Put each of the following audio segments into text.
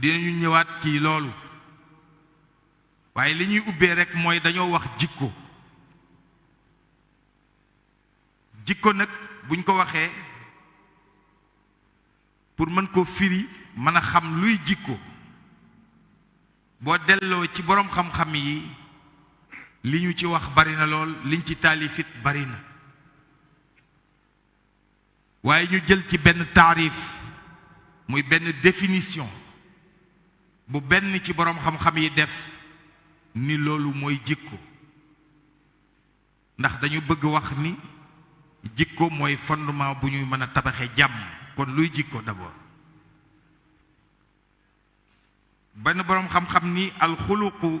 dinañu ñëwaat ci loolu waaye li ñuy ubbee rekk mooy dañoo wax jikko jikko nag buñ ko waxee pour mën koo firi mën a xam luy jikko boo delloo ci boroom xam-xam yi li ñu ci wax bari na lool liñ ci taalifit bari na waaye ñu jël ci benn taarif muy benn définition bu benn ci boroom xam-xam yi def ni loolu mooy jikko ndax dañu bëgg wax ni jikko mooy fondement bu ñuy mën a tabaxe jàmm kon luy jikko d'abord benn boroom xam-xam ni alxuluqu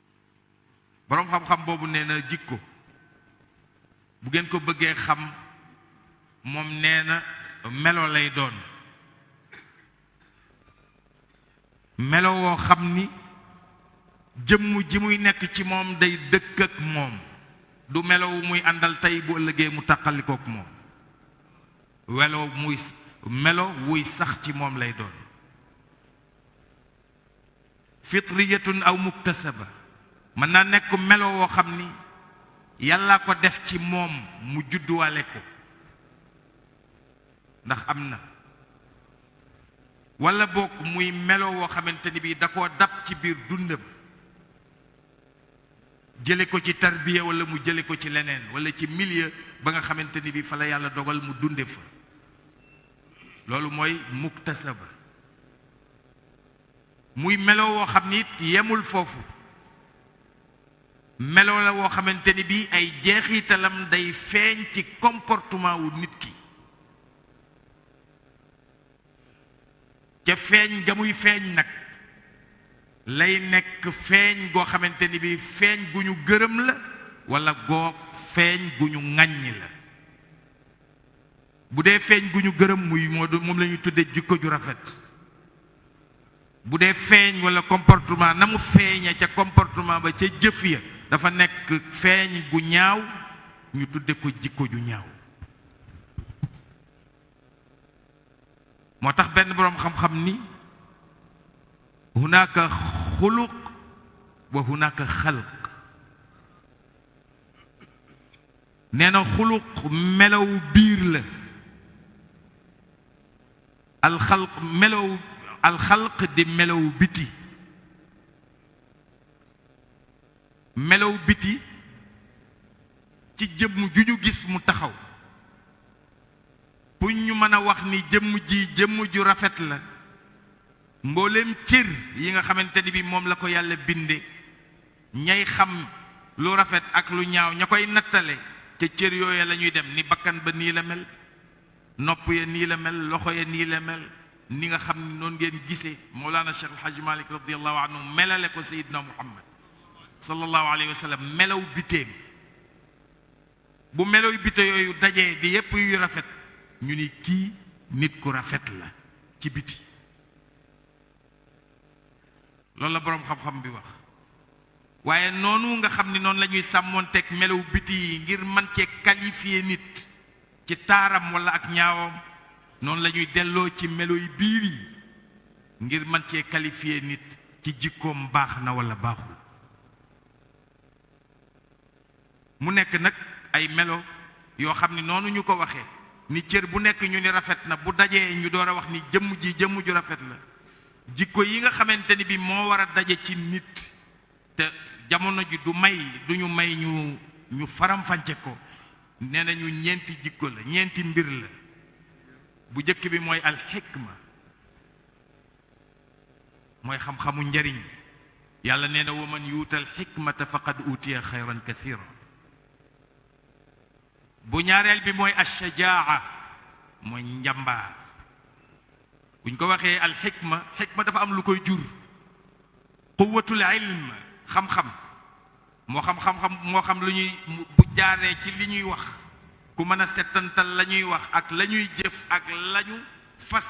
boroom xam-xam boobu nee na jikko bu ngeen ko bëggee xam moom nee na melo lay doon melo woo xam ni jëmm ji muy nekk ci moom day dëkk ak moom du melo wu muy àndal tey bu ëllëgee mu taqalikook moom welo muy melo wuy sax ci moom lay doon fitriyatun aw muktasaba mën naa nekk melo woo xam ni yàlla ko def ci moom mu judduwaale ko ndax am na wala boog muy melo woo xamante ni bii da koo dab ci biir dundam jële ko ci tarbiya wala mu jële ko ci leneen wala ci milieu ba nga xamante ni bii fa la yàlla dogal mu dunde fa loolu mooy muktasaba muy melo woo xam ni yemul foofu melo la woo xamante ni bii ay jeexiitalam day feeñ ci comportement wu nit ki ca feeñ ga muy feeñ nag lay nekk feeñ goo xamante ni bii feeñ gu ñu gërëm la walla goog feeñ gu ñu ŋàññ la bu dee feeñ gu ñu gërëm muy moo moom la ñu tudde jikko ju rafet bu dee feeñ wala comportement na mu feeña ca comportement ba ca jëf ya dafa nekk feeñ gu ñaaw ñu tudde ko jikko ju ñaaw moo tax benn boroom xam-xam ni hunaka xuluq wa hunaka xalq nee na xuluq melow biir la alxalq melow alxalq di melow biti melow biti ci jëmm ju ñu gis mu taxaw pour ñu mën a wax ni jëmm ji jëmm ju rafet la mbooleem cër yi nga xamante ni bi moom la ko yàlla binde Ñay xam lu rafet ak lu ñaaw ña koy nattale ca cér yooya lañuy dem ni bakkan ba nii la mel nopp ya nii la mel loxo ya nii la mel ni nga xam ni noonu ngeen gisee Mawlana Cheikh El Hadj Malick radiyallahu anhu melale ko Seydina Muhammad sallallahu alayhi wa sallam melaw biteem bu melaw bite yooyu dajee di yépp yuy rafet ñu ni kii nit ku rafet la ci biti loolu la boroom xam-xam bi wax waaye noonu nga xam ni noonu la ñuy sàmmoonteeg melaw biti yi ngir man cee qualifier nit ci taaram walla ak ñaawam noonu la ñuy delloo ci melo yi biir yi ngir man cee qualifier nit ci jikkoom baax na walla baaxul mu nekk nag ay melo yoo xam ni noonu ñu ko waxee ni cër bu nekk ñu ni rafet na bu dajee ñu door a wax ni jëmm ji jëmm ju rafet la jikko yi nga xamante ni bi moo war a daje ci nit te jamono ji du may du ñu may ñu ñu faramfànce ko nee nañu ñeenti jikko la ñeenti mbir la bu jëkk bi mooy alxikma mooy xam-xamu njariñ yàlla nee na wa man yuutal xikmata faqad utiya xayran kathira bu ñaareel bi mooy ashajaa mooy njàmbaar buñ ko waxee alxikma xikma dafa am lu koy jur quwatul ilm xam-xam moo xam xam-xam moo xam lu ñuy bu jaaree ci li ñuy wax ku mën a settantal la ñuy wax ak la ñuy jëf ak lañu fas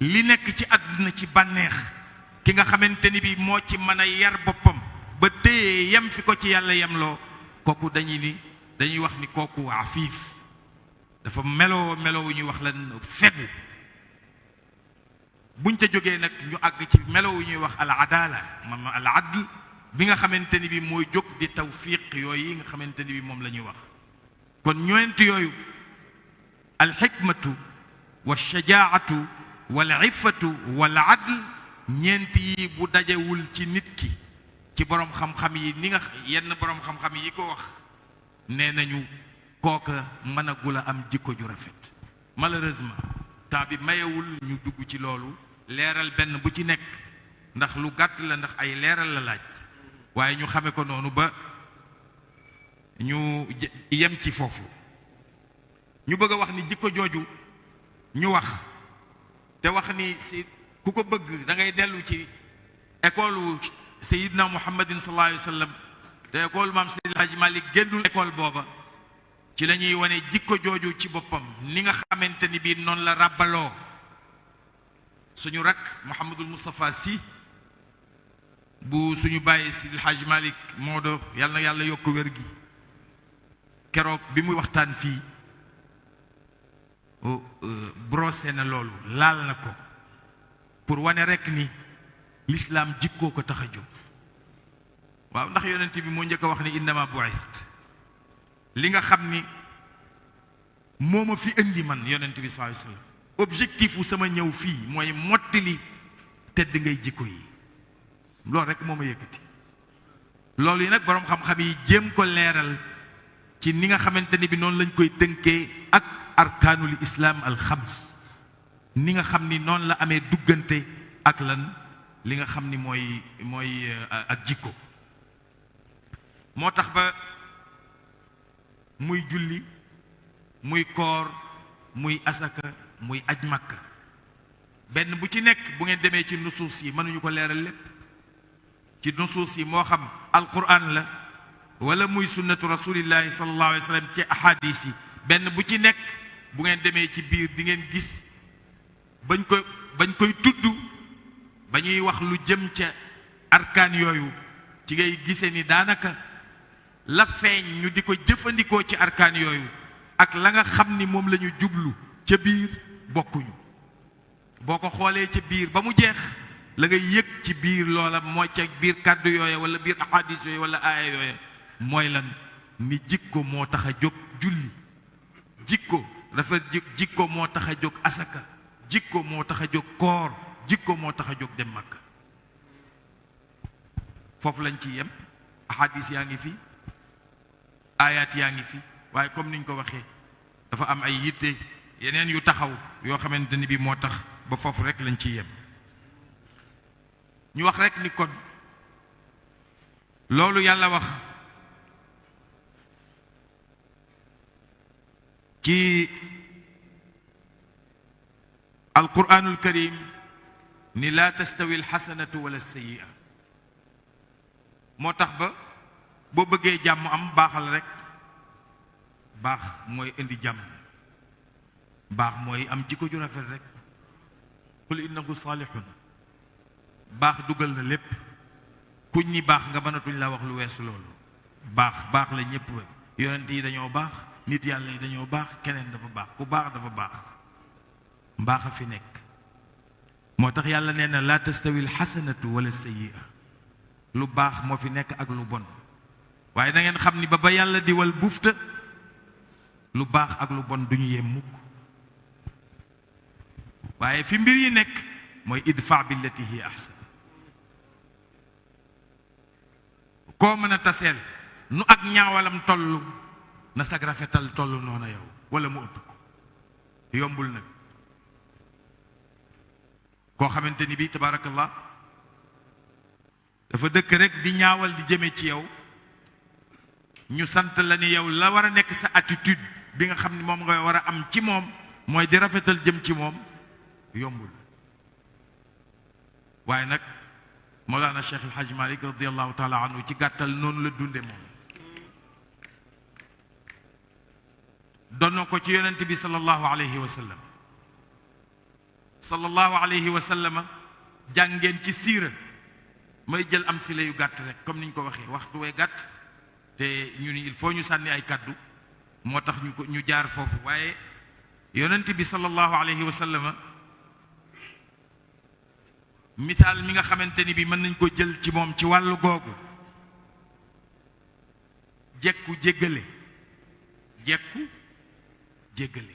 li nekk ci àdduna ci bànneex ki nga xamante ni bi moo ci mën a yar boppam ba téye yem fi ko ci yàlla yemloo kooku dañuy ni dañuy wax ni kooku afiif dafa meloo meloo wu ñuy wax lan fegu buñ ca jógee nag ñu àgg ci melo wu ñuy wax al adala mam al adl bi nga xamante ni bi mooy jóg di tawfiq yooyu yi nga xamante ni bi moom la ñuy wax kon ñoent yooyu alxikmatu wa shajaatu wal iffatu wal adl ñeent yi bu dajewul ci nit ki ci boroom xam-xam yi ni nga yenn boroom xam-xam yi ko wax nee nañu kooka mën a gula am jikko ju rafet malheureusement temps bi mayewul ñu dugg ci loolu leeral benn bu ci nekk ndax lu gàtt la ndax ay leeral la laaj waaye ñu xame ko noonu ba ñu yem ci foofu ñu bëgg a wax ni jikko jooju ñu wax te wax ni si ku ko bëgg da ngay dellu ci école wu sayidna muhammadin sallallahu alayhi wa sallam te école maam Seydi Hadji Malick génnul école booba ci la ñuy wane jikko jooju ci boppam ni nga xamante ni bii noonu la ràbbaloo suñu rakk Mouhamadul Moustapha Sy bu suñu bàyyi Seydi Hadji Malick moo do yàlla na yàlla yokk wér gi keroog bi muy waxtaan fii oh, euh, brosé na loolu laal na ko pour wane rekk ni lislaam jikkoo ko tax a jóg waaw ndax yonent bi moo njëkk a wax ni innama bu'ist li nga xam ni moo ma fi indi man yonent bi sallallahu alayhi wasallam objectif wu sama ñëw fii mooy mottali tedd ngay jikko yi loolu rekk moo ma yëkkati loolu yi nag boroom xam-xam yi jéem ko leeral ci ni nga xamante ni bi noonu lañ koy tënkee ak arkaanul islaam al xams ni nga xam ni noonu la amee duggante ak lan li nga xam ni mooy mooy euh, ak jikko moo tax ba muy julli muy koor muy asaka muy aj makka benn bu ci nekk bu ngeen demee ci nusuus yi mënuñu ko leeral lépp ci nusuus yi moo xam alquran la wala muy sunnatu rasulillahi sallallahu alayhi wa sallam ci ahadis yi benn bu ci nekk bu ngeen demee ci biir di ngeen gis bañ koy bañ koy tudd ba ñuy wax lu jëm ca arkaan yooyu ci ngay gise ni daanaka la feeñ ñu di ko jëfandikoo ci arkaan yooyu ak la nga xam ni moom la ñu jublu ca biir bokkuñu boo ko xoolee ci biir ba mu jeex la nga yëg ci biir loola mooy ca biir kàddu yooya wala biir ahadis yooya wala aaya yooya mooy lan ni jikko moo tax a jóg julli jikko rafet jikko moo tax a jóg asaka jikko moo tax a jóg koor jikko moo tax a jóg dem mag foofu lañ ci yem ahadis yaa ngi fi aayaat yaa ngi fi waaye comme niñ ko waxee dafa am ay yitte yeneen yu taxaw yoo xamante ni bi moo tax ba foofu rek lañ ci yem ñu wax rek ni kon loolu yàlla wax ci alquranul karim ni laa tastawi alxasanatu wala sayia moo tax ba boo bëggee jàmm am baaxal rek baax mooy indi jàmm baax mooy am jikko ju rafet rek qul innahu saalihun baax dugal na lépp kuñ ñi baax nga mënatuñ la wax lu weesu loolu baax baax la ñëpp yonent yi dañoo baax nit yàlla yi dañoo baax keneen dafa baax ku baax dafa baax mbaax a fi nekk moo tax yàlla nee na laa tastawil xasanatu wala sayyi'a lu baax moo fi nekk ak lu bon waaye na xam ni ba ba yàlla di wal bufta lu baax ak lu bon duñu yem mukk waaye fi mbir yi nekk mooy idfa billati hi ahsan koo mën a taseel nu ak ñaawalam toll na sag rafetal toll noona yow wala mu ëpp ko yombul nag koo xamante ni bii tabaarakallah dafa dëkk rek di ñaawal di jëme ci yow ñu sant la ni yow la war a nekk sa attitude bi nga xam ni moom nga war a am ci moom mooy di rafetal jëm ci moom yombul waaye nag Mawlana Cheikh El Hadj Malick radiyallahu taala anhu ci gàttal noonu la dunde moom doon na ko ci yonent bi sallallahu alayhi wa sallam sallallahu alayhi wa sallama jàngeen ci siira may jël am file yu gàtt rek comme ni ñu ko waxee waxtu wee gàtt te ñu ni il faut ñu sànni ay kàddu moo tax ñu ko ñu jaar foofu waaye yonent bi sallallahu alayhi wa sallama misaal mi nga xamante ni bi mën nañ ko jël ci moom ci wàllu googu jekku jéggale jekku jéggale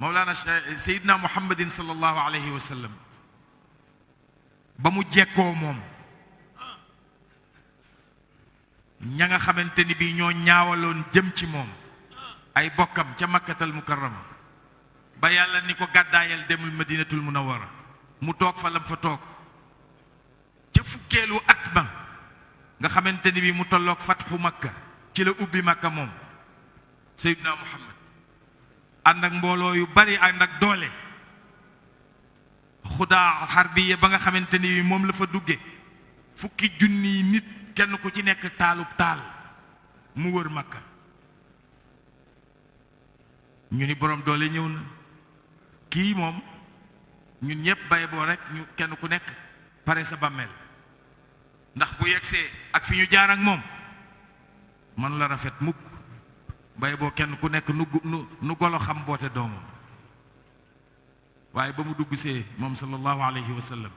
Mawlaana Seydina Muhammadin sallallahu alayhi wa sallam ba mu jekkoo moom ña nga xamante ni bii ñoo ñaawaloon jëm ci moom ay bokkam ca makkatal mukarrama ba yàlla ni ko gàddaayal demul madinatul munawwara mu toog fa lam fa toog ca fukkeelu at ma nga xamante ni bii mu tolloog fatxu makka ci la ubbi makka moom seydina muhammad ànd ak mbooloo yu bari ànd ak doole xudaa xarbiya ba nga xamante ni moom la fa dugge fukki junniy nit kenn ku ci nekk taalub taal mu wër makka ñu ni boroom doole ñëw na kii moom ñun ñëpp bay boo rek ñu kenn ku nekk pare sa bàmmeel ndax bu yegsee ak fi ñu jaar ak moom man la rafet mukk bay boo kenn ku nekk nu nu golo xam boote doomam waaye ba mu dugg see moom sallallahu alayhi wa sallam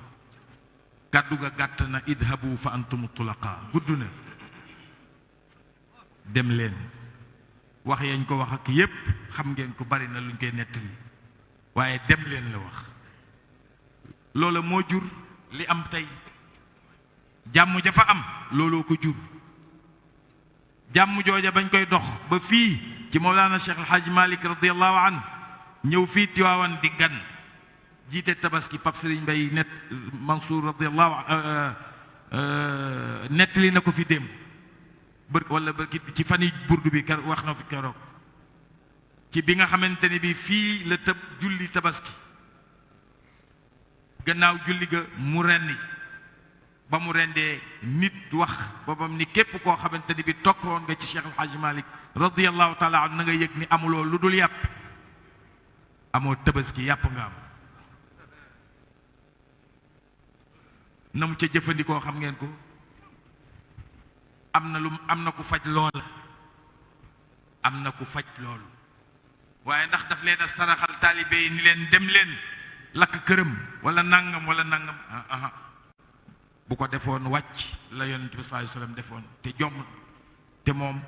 kàddu ga gàtt na idhabu fa antum tulaqa gudd na dem leen wax yañ ko wax ak yépp xam ngeen ko bari na luñ koy nettali waaye dem leen la wax loola moo jur li am tey jàmm ja fa am looloo ko jur jàmm jooja bañ koy dox ba fii ci Mawlana Cheikh El Hadj Malick radiyallahu anhu ñëw fii Tiwaawan di gan jiite tabaski Pape Serigne Mbaye net Mansour radiyallahu euh, euh, nettali na ko fi démb bër wala ba ci fan yi burdu bi kar wax na fi keroog ci bi nga xamante ne bi fii la tëb julli tabaski gannaaw julli ga mu rendi ba mu rendee nit wax ba bam ni képp koo xamante ni bi tokkoon nga ci Cheikh El Hadj Malick radiyallahu taala an na nga yëg ni amuloo lu dul yàpp amoo tabaski yàpp nga am na mu ca jëfandikoo xam ngeen ko am na lu am na ku faj loola am na ku faj loolu waaye ndax daf leen a saraxal taalibe yi ni leen dem leen lakk këram wala nangam wala nangam ah, ah, ah. bu ko defoon wàcc la yonent bi sallallahu alayhi defoon te jomm te moom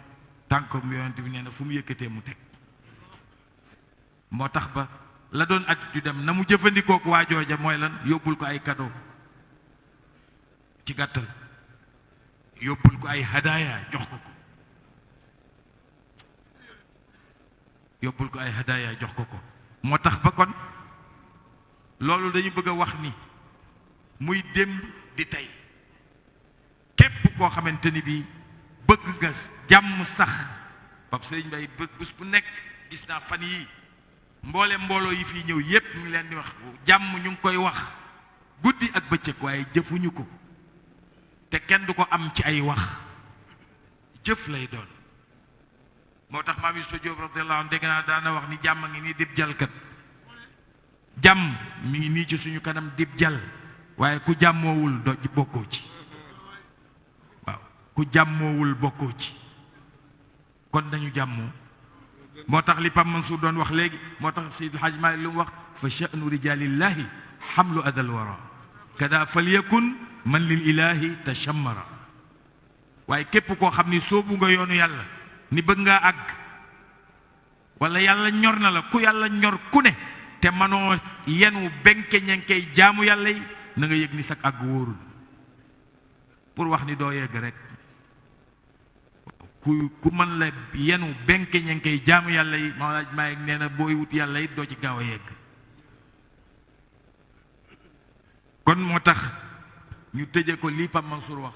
tànkum yonent bi nee na fu mu yëkkatee mu teg moo tax ba la doon at ju dem na mu jëfandikook waa jooja mooy lan yóbbul ko ay cadeau ci gàttal yóbbul ko ay hadaaya jox ko ko yóbbul ko ay hadaaya jox ko ko moo tax ba kon loolu dañu bëgg a wax ni muy démb di tey képp koo xamante ni bii bëgg nga jàmm sax Pape Sëriñ Mbaye bés bu nekk gis naa fan yi mboole mbooloo yi fi ñëw yépp ñu ngi leen di wax jàmm ñu ngi koy wax guddi ak bëccëg waaye jëfuñu ko te kenn du ko am ci ay wax jëf lay doon moo tax maam Yusufa Jóob radiyallahu anhu dégg naa daana wax ni jàmm ngi nii dib jalkat jàmm mi ngi nii ci suñu kanam dib jal waaye ku jàmmoowul do bokkoo ci waaw ku jàmmoowul bokkoo ci kon nañu jàmmoo moo tax li Pape Mansour doon wax léegi moo tax Seydil Hadj Malick lu mu wax fa sha'nu rijaalillahi xamlu adal wara kada falyakun man lil ilahi tashammara waaye képp koo xam ni soobu nga yoonu yàlla ni bëgg nga àgg wala yàlla ñor na la ku yàlla ñor ku ne te manoo yenu benke ñenkey jaamu yàlla yi na nga yëg ni sag àgg wóorul pour wax ni doo yegg rek ku ku mën la yenu benke ñenkey jaamu yàlla yi moo laaj maa yegg nee na booy wut yàlla it doo ci gaaw a yegg kon moo tax ñu tëje ko lii Pape Mansour wax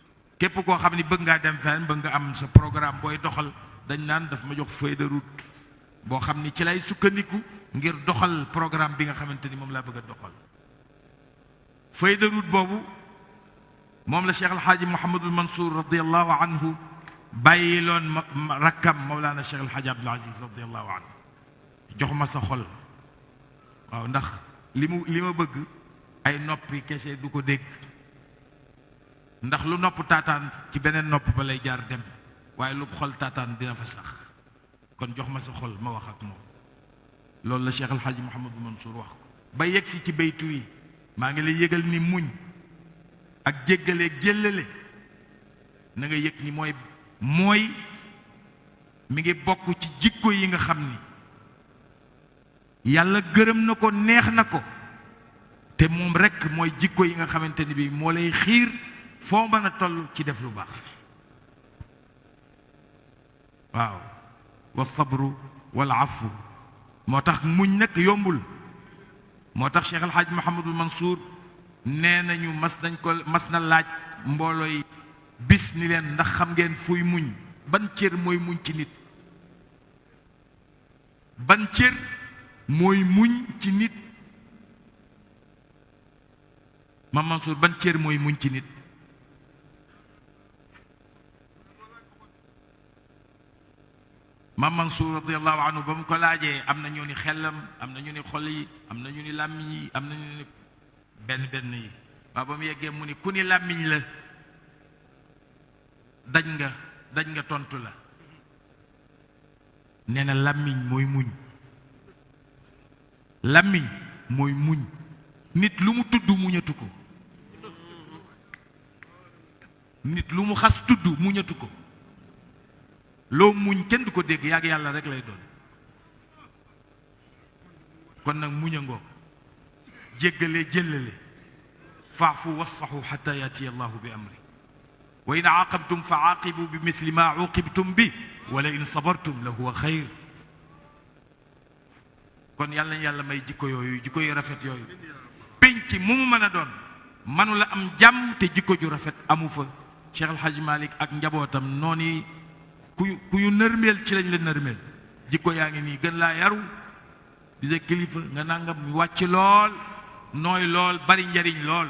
képp koo xam ni bëgg ngaa dem fenn bëgg nga am sa programme booy doxal dañ naan daf ma jox feuille de route boo xam ni ci lay sukkandiku ngir doxal programme bi nga xamante ni moom laa bëgg a doxal feuille de route boobu moom la Cheikh El Hadj Mouhamadul Mansour radiyallahu anhu bàyyi loon ma rakkam Mawlana Cheikh El Hadj Abdoul Aziz radiyallahu anhu jox ma sa xol waaw ndax li mu li ma bëgg ay noppi kese du ko dégg. Ndax lu nopp taataan ci beneen nopp ba lay jaar dem waaye lu xol taataan dina fa sax kon jox ma sa xol ma wax ak moom loolu la Cheikh El Hadj Mouhamadou Mansour wax ba yegg si ci baytu yi maa ngi lay yëgal ni muñ ak jéggale jéllale na nga yëg ni mooy mooy mi ngi bokk ci jikko yi nga xam ni Yàlla gërëm na ko neex na ko te moom rekk mooy jikko yi nga xamante ni bi moo lay xiir foo mën a toll ci def lu baax waaw wa sabru wal afu moo tax muñ nag yombul moo tax Cheikh El Hadj Mouhamadul Mansour nee nañu mas nañ ko mas na laaj mbooloo yi bis ni leen ndax xam ngeen fuy muñ ban cër mooy muñ ci nit ban cér mooy muñ ci nit Maam Mansour ban cér mooy muñ ci nit Maam Mansour radiallahu anhu ba mu ko laajee am na ñu ni xelam am na ñu ni xol yi am na ñu ni làmmiñ yi am na ñu ni benn benn yi waaw ba mu yeggee mu ni ku ni làmmiñ la daj nga daj nga tontu la nee na làmmiñ mooy muñ làmmiñ mooy muñ nit lu mu tudd muñatu ko nit lu mu xas tudd muñatu ko loo muñ kenn du ko dégg yàgg yàlla rek lay doon kon nag muñ a ngoog jéggale jëllale faafu wasfaxu xata yaati allahu bi amri wa in aaqabtum fa aaqibu bi misli ma uqibtum bi wala in sabartum la huwa xayr kon yàlla nañ yàlla may jikko yooyu jikko yu rafet yooyu penc mu mu mën a doon manu la am jàmm te jikko ju rafet amu fa Cheikh El Hadj Malick ak njabootam noonu ku ku yu nërmeel ci lañ la nërmeel jikko yaa ngi nii gën laa yaru di sa kilifa nga nangam wàcc lool nooy lool bari njariñ lool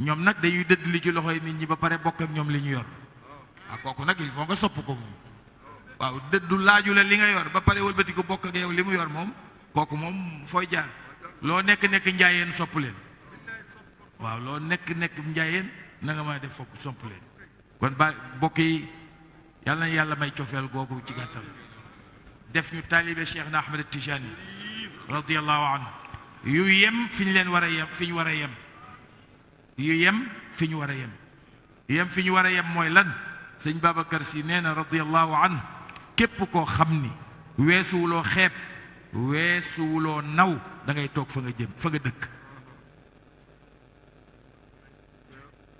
ñoom nag dañuy dëdd li ci loxoy nit ñi ba pare bokk ak ñoom li ñu yor waaw ah, kooku nag il faut nga sopp ko moom waaw dëddu laaju la li nga yor ba pare wëlbati ko bokk ak yow li mu yor moom kooku moom fooy jaar loo nekk nekk njaayeen sopp leen waaw loo nekk nekk njaayeen na nga mën a def fokk sopp leen kon ba bokk yi yàlla na yàlla may cofeel googu ci gàttal def ñu taalibe Cheikh na Ahmed Tijani radiallahu anhu yu yem fi ñu leen war a yem fi ñu war a yem yu yem fi ñu war a yem yu yem fi ñu war a yem mooy lan sëñ Babacar si nee na radiallahu anhu képp koo xam ni weesuwuloo xeeb weesuwuloo naw da ngay toog fa nga jëm fa nga dëkk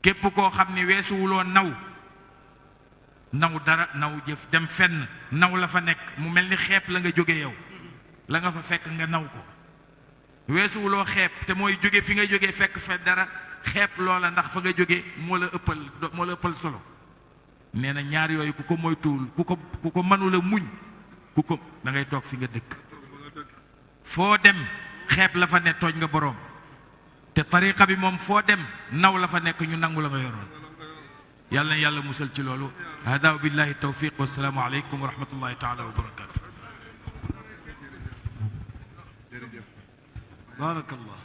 képp koo xam ni weesuwuloo naw naw dara naw jëf dem fenn naw la fa nekk mu mel ni xeeb la nga jóge yow la nga fa fekk nga naw ko weesuwuloo xeeb te mooy jóge fi nga jóge fekk fa dara xeeb loola ndax fa nga jóge moo la ëppal moo la ëppal solo nee na ñaar yooyu ku ko moytuwul ku ko ku ko mënula muñ ku ko da ngay toog fi nga dëkk foo dem xeeb la fa ne tooñ nga boroom te tariqa bi moom foo dem naw la fa nekk ñu nangu la nga yoroon yàlla na yàlla musal ci loolu hada billahi tawfiq wa salaamu aleykum wa rahmatullahi taala wa barakatu barakallah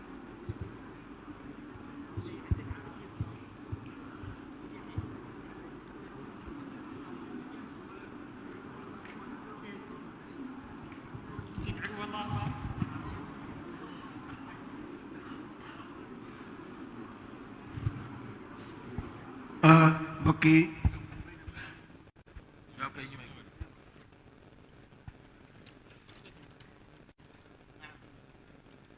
mbokk yi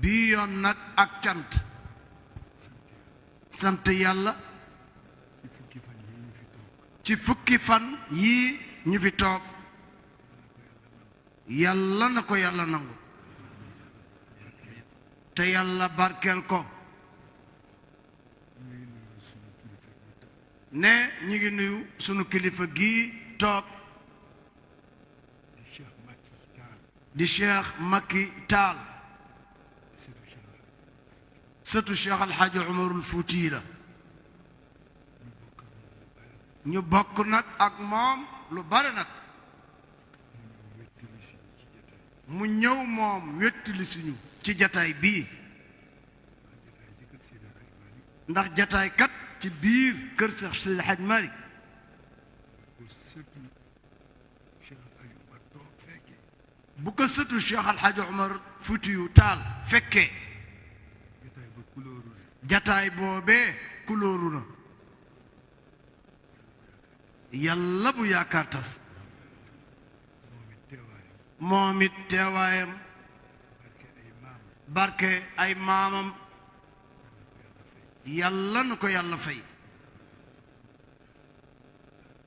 bii yoon nag ak cant sant yàlla ci fukki fan yii ñu fi toog yàlla na ko yàlla nangu te yàlla barkeel ko ne ñu ngi nuyu sunu kilifa gii toog di Cheikh Makki Taal sëtu Cheikh Alxaaji Umarul Fuuti la ñu bokk nag ak moom lu bare nag mu ñëw moom wettali suñu ci jataay bii ndax jataay kat ci biir kër Seex Seydi Haj Maalik bu ko sëtu Cheikh Al Hadj Omar Foutiou Tall fekkee jataay boobee kulóoru na yàlla bu yaakaar tas moom it teewaayam barke ay maamam yàlla na ko yàlla fay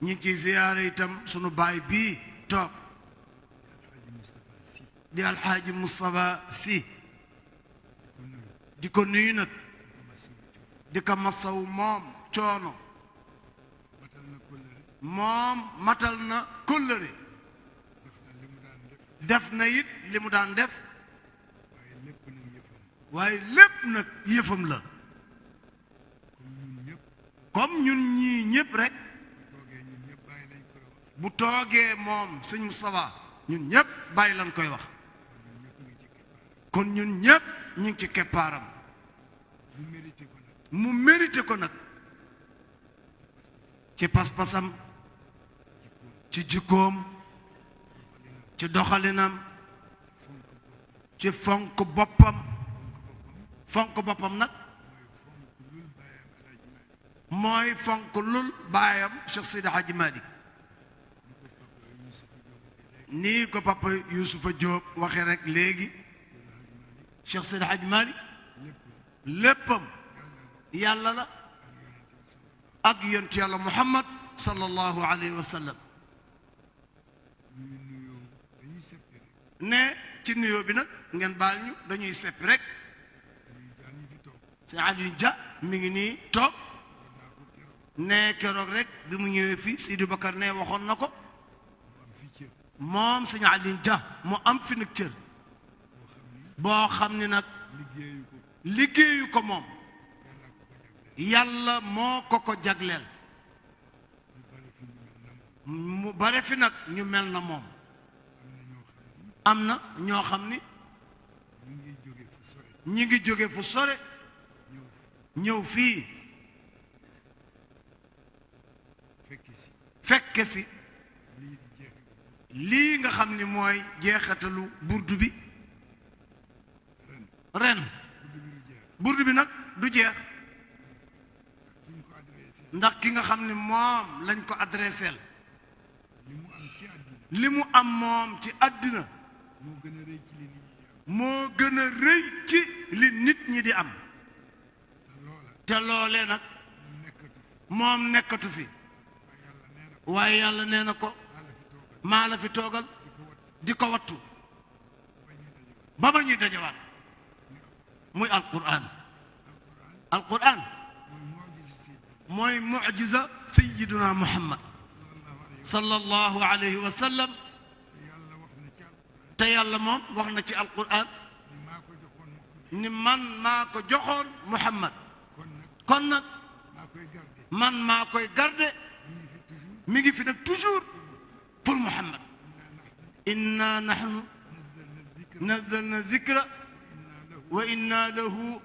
ñu ngi ciy ziyaare itam sunu baay bii toog di alxaaji Moustapha Sy di ko nuyu nag di ko masaw moom coono moom matal na kóllëre def na it li mu daan def waaye lépp nag yëfam la comme ñun ñii ñëpp rek bu toogee moom sëñ Moustapha ñun ñëpp bàyyi lañ koy wax kon ñun ñëpp ñu ngi ci keppaaram mu mérité ko nag ci pas-pasam ci jikkoom ci doxalinam ci fonk boppam fonk boppam nag mooy fonk lul baayam Cheikh Seydi Hadji Malick nii ko papa Youssoufa Diop waxee rek léegi Cheikh Seydi Hadji Malick léppam yàlla la ak yonent yàlla muhammad sallallahu alayhi wa sallam ne ci nuyoo bi nag ngeen baal ñu dañuy sepp rek si Aliou Dia mi ngi nii toog ne keroog rek bi mu ñëwee fii Sidi Bakar ne waxoon na ko moom sëñ Aliou Dia mu am fi nag cër boo xam ni nag liggéeyu ko moom yàlla moo ko ko jagleel mu bare fi nag ñu mel na moom am na ñoo xam ni ñi ngi jóge fu sore ñëw fii fekke si lii nga xam ni mooy jeexatalu burdu bi ren burdu bi nag du jeex ndax ki nga xam ni moom lañ ko adresseel li mu am moom ci àddina moo gën a rëy ci li nit ñi di am te loolee nag moom nekkatu fi waaye yàlla nee na ko maa la fi toogal di ko wattu ba ba ñuy dajewaat muy alquran alquran mooy mucjisa sayiduna muhammad sallallahu alayhi wa sallam te yàlla moom wax na ci alquran ni man maa ko joxoon muhammad kon nag man maa koy garde mi ngi fi nag toujours qul muhammad inna nahnu nazzalna zikra wa inna lahu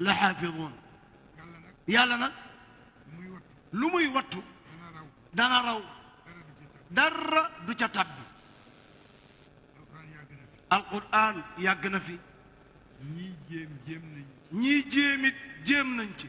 la xaafiduun yàlla nag lu muy wattu dana raw dara du ca tàbbi alquran yàgg na fi ñii jéem jéem nañ ñii jéemit jéem nañ ci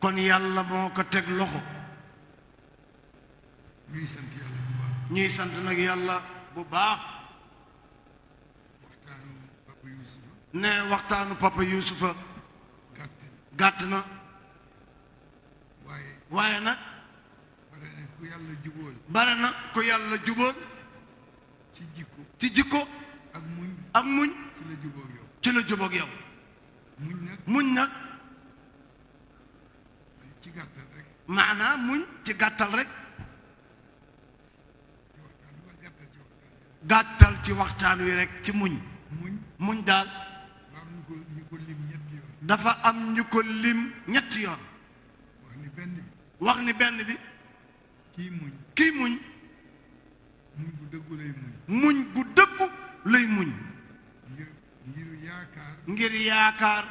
kon yàlla moo ko teg loxo ñuy sant nag yàlla bu baax ne waxtaanu papa yuusufa gàtt na waaye nag bare na ku yàlla jubóol ci jikko ci jikko ak muñ ak muñ ci la jubóog yow muñ nag maanaa muñ ci gàttal rek gàttal ci waxtaan wi rek ci muñ muñ daal dafa am ñu ko lim ñetti yoon wax ni benn bi kii muñ kii muñ muñ gu dëggu lay muñ muñ gu dëggu lay muñ ngir ngir yaakaar ngir yaakaar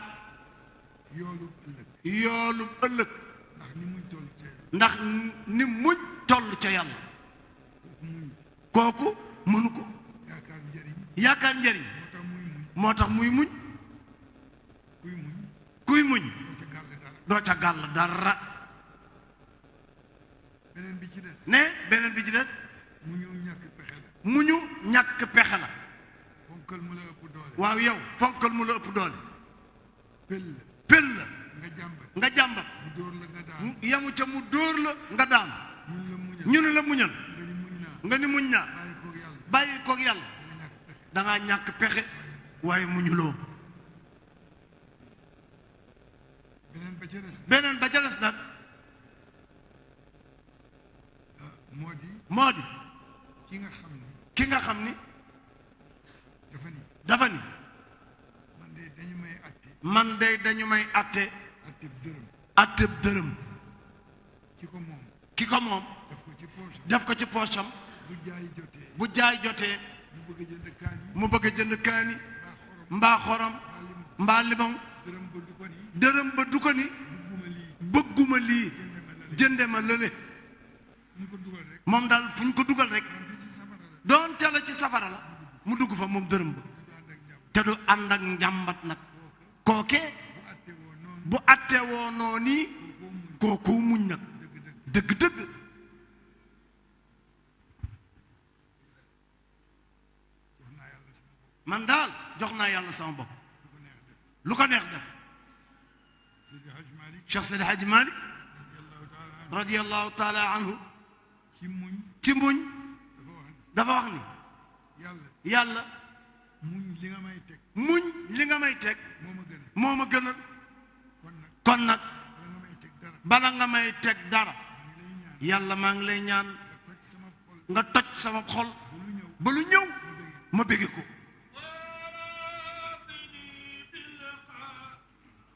yoolu ëllëg yoolu ëllëg ndax ni muñ toll ca yàlla ndax ni muñ toll ca yàlla kooku mënu ko yaakaar njëriñ yaakaar njëriñ moo tax muy muñ kuy muñ kuy muñ doo ca gàll dara beneen bi ci des. ne beneen bi ci des. mu ñu ñàkk pexe la. mu ñu ñàkk pexe la. ponkal mu la ëpp doole. waaw yow ponkal mu la ëpp doole. pël la. pël la. nga jàmbat nga jàmbat. mu dóor la nga daan. yamu ca mu dóor la nga daan. ñu ne la muñal. nga ni muñ naa. bàyyi koog yàlla. da ñàkk pexe. waaye muñuloo. beneen ba ca des nag ah, moo di moo di ki nga xam ni ki nga xam ni dafa ni dafa ni man de dañu may atte man de dañu may atte atteb dërëm atteb dërëm ki ko moom ki ko moom def ko ci poosam bu jaay jotee bu jaay jotee mu bëgg a jënd kaani mbaa xorom mbaa limon dërëm ba du ko ni bëgguma lii jënde ma lële moom daal fu ñu ko dugal rek doonte la ci safara la mu dugg fa moom dërëm ba te du ànd ak njàmbat nag kooke bu atte woo noo nii kooku muñ nag dëgg-dëgg man daal jox naa yàlla sama bopp lu ko neex def Cheikh Seydi Hadji Malick radiyallahu taala anhu ci muñ dafa wax ni yàlla yàlla muñ li nga may teg muñ li nga may teg moo ma gënal moo ma gënal kon nag bala nga may teg dara yàlla maa ngi lay ñaan nga toj sama xol ba lu ñëw ma bëgg ko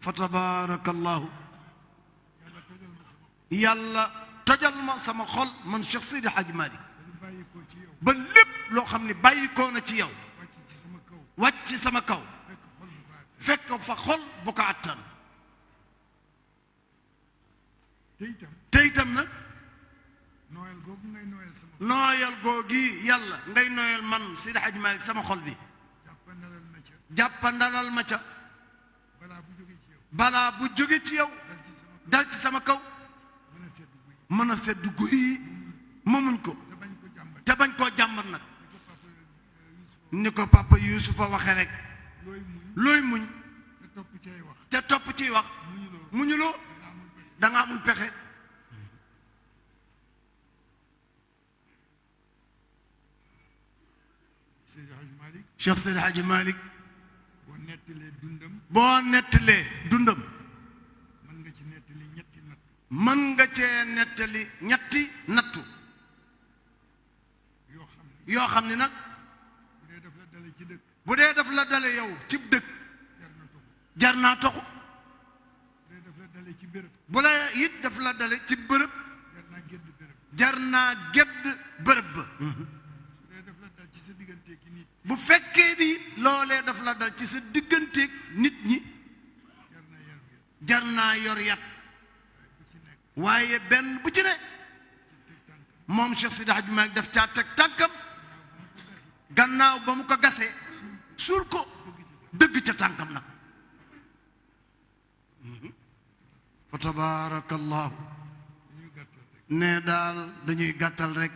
fa tabarakallahu yàlla tojal ma sama xol man Cheikh Seydi Hadji Malick ba lépp loo xam ne bàyyi koo na ci yow wàcc sama kaw fekk fa xol bu ko attan te itam nag nooyal googu ngay nooyal sama nooyal googi yàlla ngay nooyal man Seydi Hadji Malick sama xol bi jàppandalal ma ca jàppandalal ma ca balaa bu jóge ci yow balaa bu jóge ci yow dal ci sama kaw mën a sedd guy ma muñ ko te bañ koo jàmbat nag ni ko papa yuusufa waxe rek looy muñ te topp ciy wax muñuloo da nga amul pexe Cheikh Seydi Hadji Malick boo nettalee dundam boo nettalee dundam mën nga ci nettali ñetti natt mën nga cee nettali ñetti nattu yoo xam ne nag bu dee daf la dale yow cib dëkk jar naa toxu bu la it daf la dale ci bërëb jar naa gedd bërëb ba bu fekkee ni loolee daf la dal ci sa digganteeg nit ñi jar naa yor yat waaye benn bu ci ne moom Cheikh Sidi Hadj Malick daf caa teg tànkam gannaaw ba mu ko gasee suul ko dëgg ca tànkam nag fa tabarakallahu ne daal dañuy gàttal rek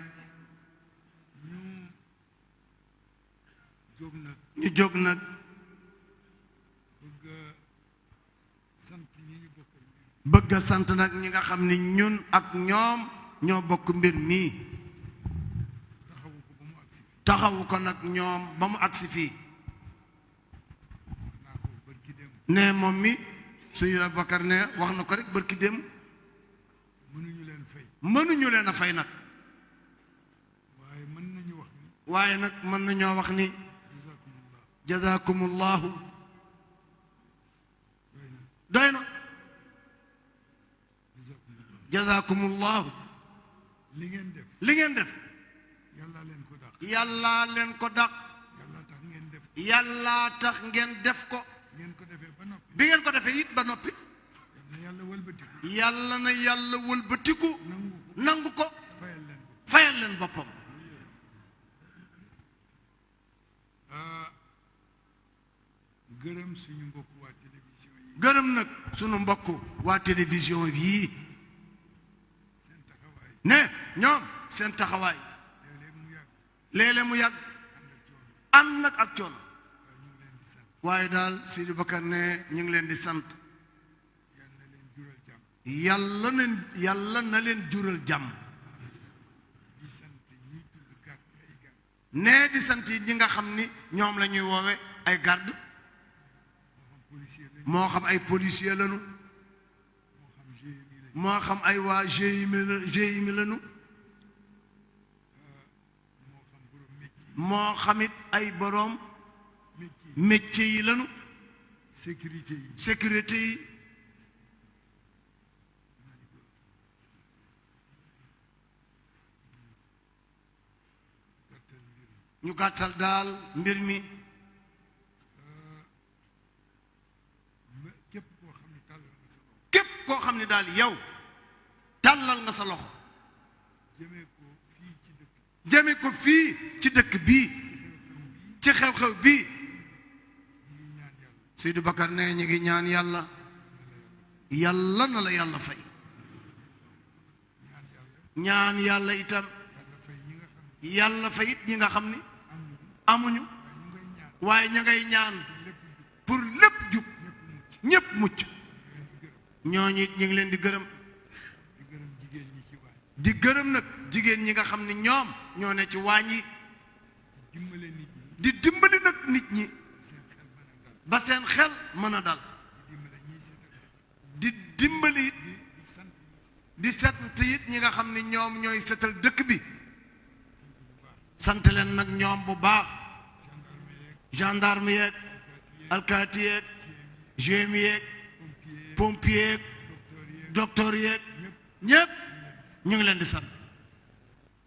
ñu jóg nag bëgg a sant nag ñi nga xam ni ñun ak ñoom ñoo bokk mbir mii taxawu ko nag ñoom ba mu agsi fii ne moom mi suñu Abubakar ne wax na ko rek bërki dem mënuñu leen fay mënuñu leen a fay nag waaye mën nañu wax ni waaye nag mën nañoo wax ni jazakumullahu doy na jazakumullahu li ngeen def li ngeen def yàlla leen ko dàq yàlla leen ko dàq yàlla tax ngeen def ko ngeen ko defee ba noppi bi ngeen ko defee it ba noppi yàlla wëlbatiku yàlla na yàlla wëlbatiku nangu ko fayal leen boppam gërëm suñu mbokk waa télévision yi. gërëm nag suñu mbokk waa télévision yii. seen taxawaay. ne ñoom seen taxawaay. léeg-léeg mu yàgg. léeg-léeg mu yàgg. ànd nag ak coono. waaye daal Sidi Bakar ne ñu ngi leen di sant. yàlla na yàlla na leen jural jàmm. nee di sant yi ñi nga xam ni ñoom la ñuy woowe ay garde moo xam ay policier lañu moo xam ay waa GIE GIE lañu moo xamit ay boroom métier yi lañu sécurité yi sécurité yi ñu gàttal daal mbir mi képp koo xam ne daal yow tàllal nga sa loxo jëme ko fii ci dëkk bii ci xew-xew bii Seydou Bakar ne ñu ngi ñaan yàlla yàlla na la yàlla fay ñaan yàlla itam yàlla fa it ñi nga xam ni amuñu waaye ña ngay ñaan pour lépp jub ñépp mucc ñooñu it ñu ngi leen di gërëm di gërëm nag jigéen ñi nga xam ni ñoom ñoo ne ci waañ yi di dimbali nag nit ñi ba seen xel mën a dal di dimbali it di sant it ñi nga xam ne ñoom ñooy setal dëkk bi sant leen nag ñoom bu baax gendarme yeeg alkaati yeeg GM yeeg pompier yeeg docteur yeeg ñëpp ñu ngi leen di sant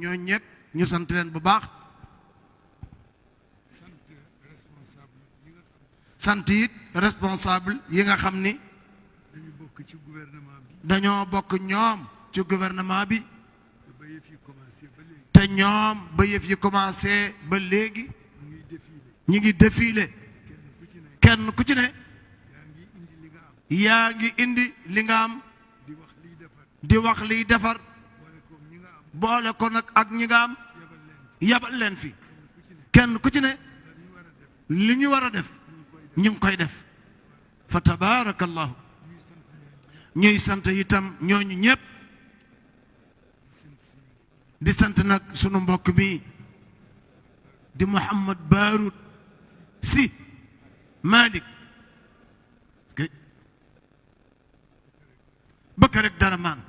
ñoo ñëpp ñu sant leen bu baax sant it responsable yi nga xam ni dañoo bokk ñoom ci gouvernement bi te ñoom ba yëf yi commencé ba léegi ñu ngi défilé kenn ku ci ne yaa ngi indi li nga am di wax liy defar boole ko nag ak ñi nga am yabal leen fi kenn ku ci ne li ñu war a def ñu ngi koy def fa tabaarakallahu ñuy sant itam ñooñu ñëpp di sant nag sunu mbokk bi di Mouhamad Baarut si Malick bëkk rek dara maan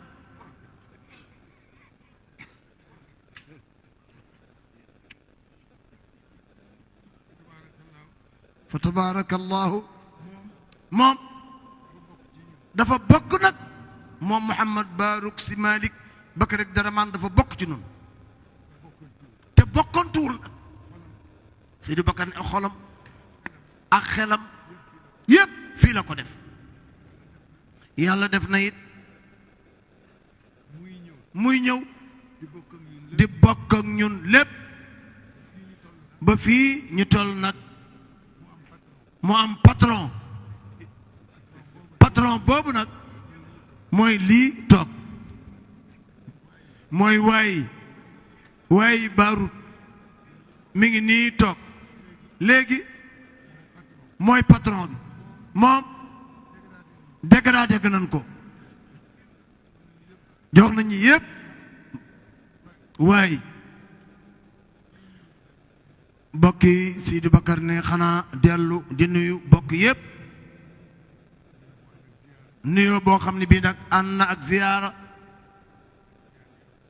fa tabaarakallaahu moom dafa bokk nag moom Mouhamad Barouk Sy Malick Bakar ak Daraman dafa bokk ci noonu te bokkantuwul nag Seydou Bakar ne xolam ak xelam yépp fii la ko def yàlla def na it muy ñëw di bokk ak ñun lépp ba fii ñu toll nag mu am patron patron boobu nag mooy lii toog mooy waay waaye baarut mi ngi nii toog léegi mooy patron bi moom dégradé dégg nañ ko jox nañu yëpp waaye bokk yi Sidi Bakar ne xanaa dellu di nuyu bokk yëpp nuyoo boo xam ne bii nag ànd na ak ziyaara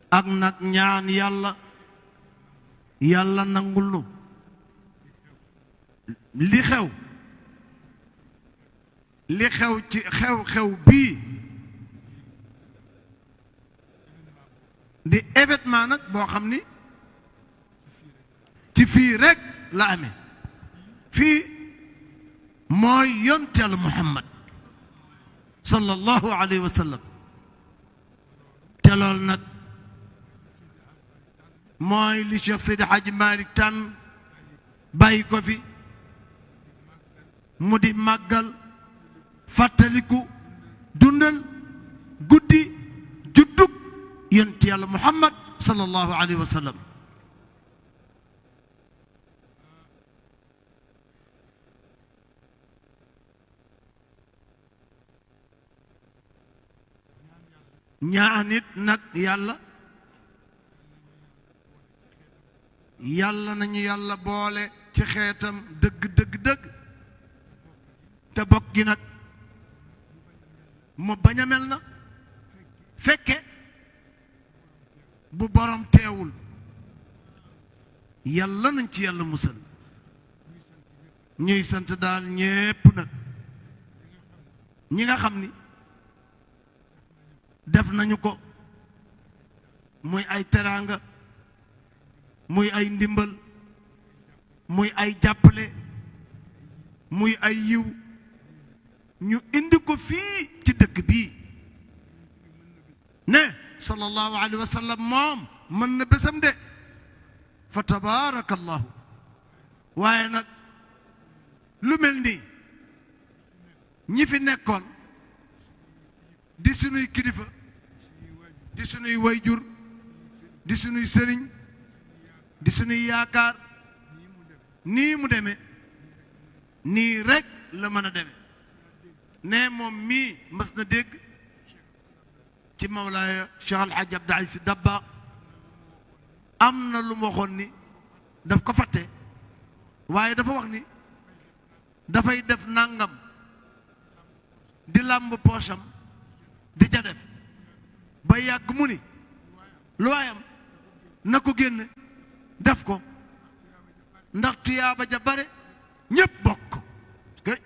ak nag ñaan yàlla yàlla nangul nu li xew li xew ci xew-xew bii di événement nag boo xam ni ci fii rek la amee fii mooy yonteelu Muhammad sallallahu alayhi wa sallam te loolu nag mooy li Cheikh Seydi Hadji Malick tànn bàyyi ko fi mu di màggal fàttaliku dundal guddi juddug yonent yàlla Muhammad sallallahu alayhi wa sallam ñaanit nag yàlla yàlla nañu yàlla boole ci xeetam dëgg dëgg dëgg te bokk gi nag mu bañ a mel na fekke bu borom teewul yàlla nañ ci yàlla musal ñuy sant daal ñépp nag ñi nga xam ni def nañu ko muy ay teraanga muy ay ndimbal muy ay jàppale muy ay yiw ñu indi ko fii ci dëkk bii ne sallallahu alayhi wa sallam moom mën na bésam de fa tabaarakallahu waaye nag lu mel nii ñi fi nekkoon di sunuy kilifa di sunuy wayjur di sunuy sëriñ di sunuy yaakaar nii mu deme nii rekk la mën a deme ne moom mii mas na dégg ci Mawlaaya Cheikh Al Hadj Abdou Aziz Dabakh am na lu mu waxoon ni daf ko fàtte waaye dafa wax ni dafay def nàngam di làmb poosam di ca def ba yàgg mu ni lu waayam na ko génn def ko ndax tuyaaba ja bare ñépp bokk kay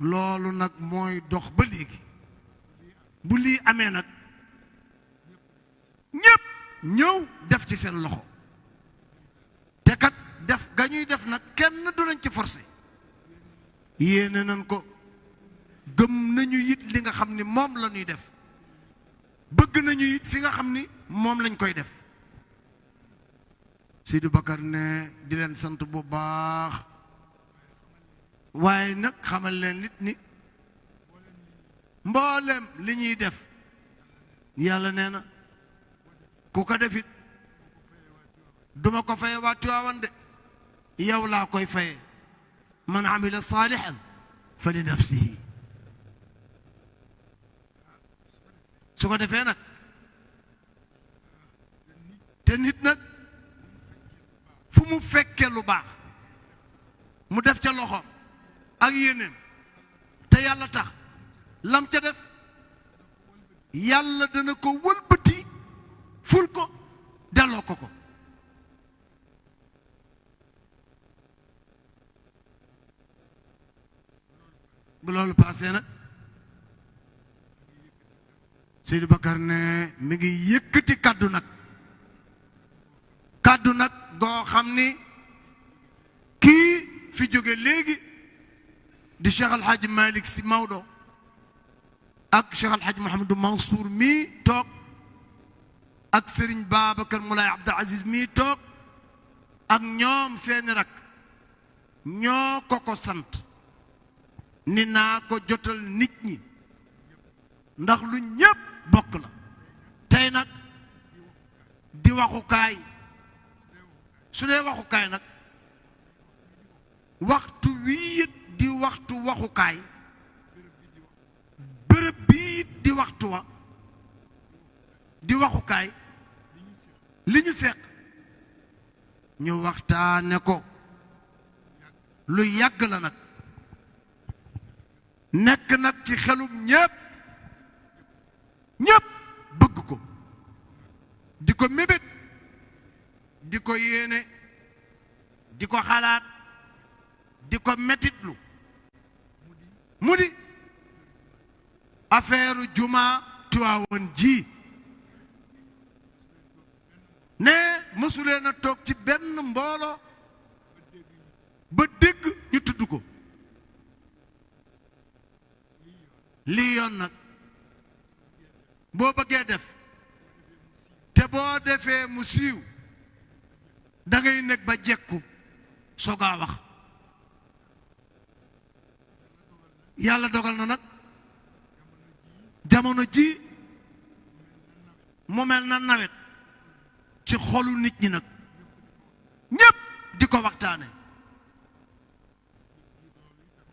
loolu nag mooy dox ba léegi bu lii amee nag ñépp ñëw def ci seen loxo te kat def ga ñuy def nag kenn du lañ ci forcé yéene nañ ko gëm nañu it li nga xam ni moom la ñuy def bëgg nañu it fi nga xam ni moom lañ koy def Sidi Bakar ne di leen sant bu baax waaye nag xamal leen nit ni mboolem li ñuy def yàlla nee na ku ko defit duma ko faye waa Tiwaawan de yow laa koy faye man amila saalihan fa li nafsihi su ko defee nag te nit nag fu mu fekkee lu baax mu def ca loxoom ak yéeneem te yàlla tax lam ca def yàlla dana ko wëlbati ful ko delloo ko ko bu loolu paasee nag Seydi Bakar ne mi ngi yëkkati kàddu nag kàddu nag goo xam ni kii fi jóge léegi di Cheikh Al Hadj Malick Sy Maodo ak Cheikh Al Hadj Mouhamadou Mansour mii toog ak Serigne Babacar Moulay Abdou Aziz mii toog ak ñoom seeni rak ñoo ko ko sant ni naa ko jotal nit ñi ndax lu ñépp bokk la tey nag di waxukaay su dee waxukaay nag waxtu wii it di waxtu waxukaay bërëb bii it di waxtu wa di waxukaay li ñu seq ñu waxtaane ko lu yàgg la nag nekk nag ci xelum ñépp ñépp bëgg ko di ko mébét di ko yéene di ko xalaat di ko metitlu mu di affaire juma Tiwaawoon ji ne mësuleen a toog ci benn mbooloo ba dégg ñu tudd ko lii yoon nag boo bëggee def te boo defee mu siiw da ngay nekk ba jekku soog a wax yàlla dogal na nag jamono ji mu mel na nawet ci xolu nit ñi nag ñépp di ko waxtaane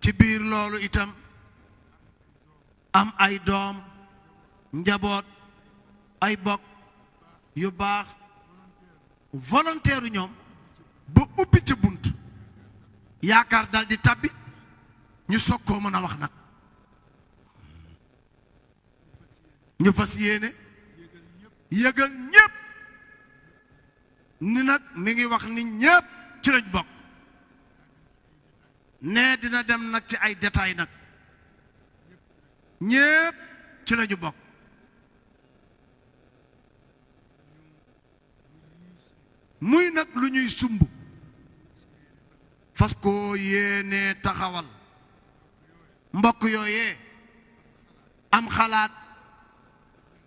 ci biir loolu itam am ay doom njaboot ay bokk yu baax volontaire ñoom ba ubbi ci bunt yaakaar dal di tàbbi ñu soog koo mën a wax nag ñu fas yéene yëgal ñépp ni nag mi ngi wax ni ñépp ci lañ bokk nee dina dem nag ci ay détails nag ñépp ci lañu bokk muy nag lu ñuy sumb fas koo yéenee taxawal mbokk yooyee am xalaat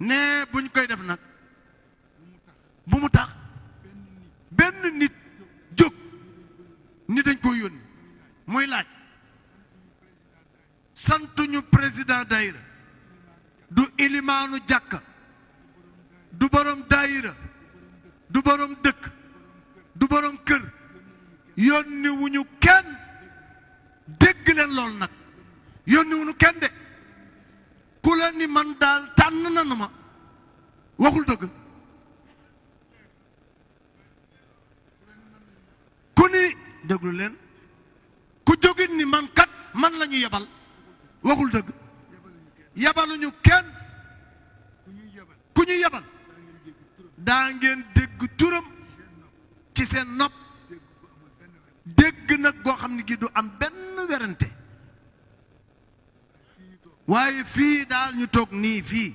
nee buñ koy def nag bu mu tax benn nit jóg ni dañ ko yónni muy laaj santuñu président daayira du ilimaanu jàkka du borom daayira du borom dëkk du borom kër yónni wuñu kenn dégg leen loolu nag yónni wuñu kenn de ku la ni man daal tànn nanu ma waxul dëgg ku ni déglu leen ku jógit ni man kat man la ñu yebal waxul dëgg yebaluñu kenn ku ñu yebal daa ngeen dégg turam ci seen nopp dégg nag goo xam ne gi du am benn werante waaye fii daal ñu toog nii fii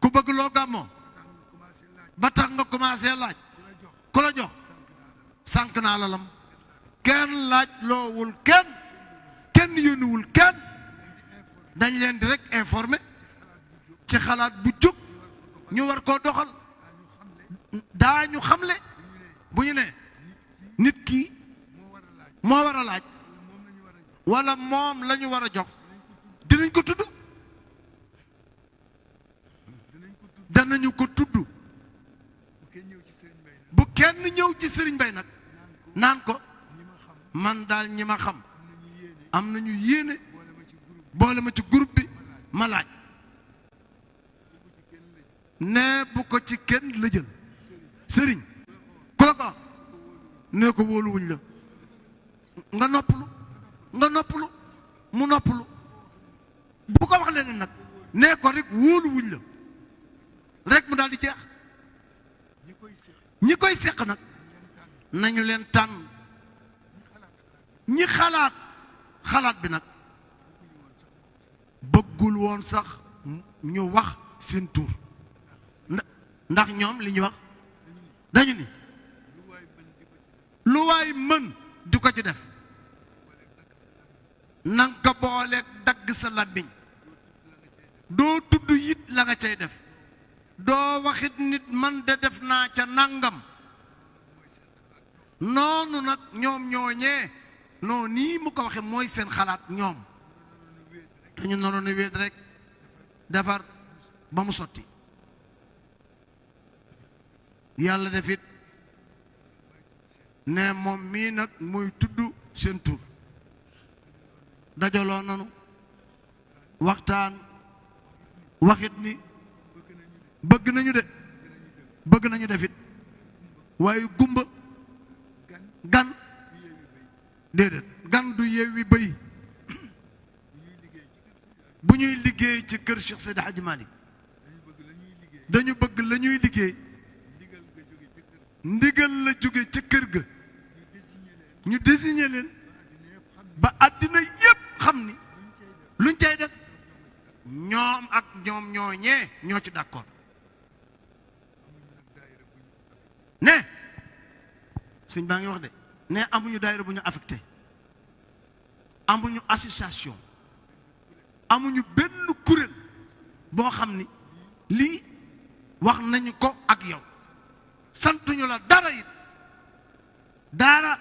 ku bëgg loo gàmmoo ba tax nga commencé laaj ku la jox sànq naa la lam kenn laaj loowul kenn kenn yónniwul kenn dañ leen di rek informé ci xalaat bu jóg ñu war koo doxal daañu xamle bu ñu ne nit ki moo war a laaj wala moom la ñu war a jox dinañ ko tudd danañu ko tudd bu kenn ñëw ci sëriñ bay nag naan ko man daal ñi ma xam am nañu yéene boole ma ci groupe bi ma laaj nee bu ko ci kenn la jël sëriñ ku la ko wax nee ko wóoluwuñ la nga noppalu nga noppalu mu noppalu bu ko wax leneen nag nee ko rek wóoluwuñ la rek mu daal di jeex ñi koy seq nag nañu leen tànn ñi xalaat xalaat bi nag bëggul woon sax ñu wax seen tur ndax ñoom li ñu wax dañu ni lu waay mën di ko ci def nanga ko booleeg dagg sa làmmiñ doo tudd yit la nga cay def doo waxit nit man de def naa ca nàngam noonu nag ñoom ñooñee noo nii mu ko waxe mooy seen xalaat ñoom dañu naroon a wéet rek defar ba mu sotti yàlla defit ne moom mii nag muy tudd seen tur dajaloo nanu waxtaan waxit ni bëgg nañu de bëgg nañu defit waaye gumba gan déedéet gan du yeewi bëy bu ñuy liggéey ci kër Cheikh Seydi Hadji Malick dañu bëgg la ñuy liggéey ndigal la jóge ca kër ga ñu désigné leen ba àddina yépp xam ni luñ cay def ñoom ak ñoom ñooñee ñoo ci d'accord ne sëñ baa ngi wax de ne amuñu daayira bu ñu affecté amuñu association amuñu benn kuréel boo xam ni lii wax nañu ko ak yow santuñu la dara it daara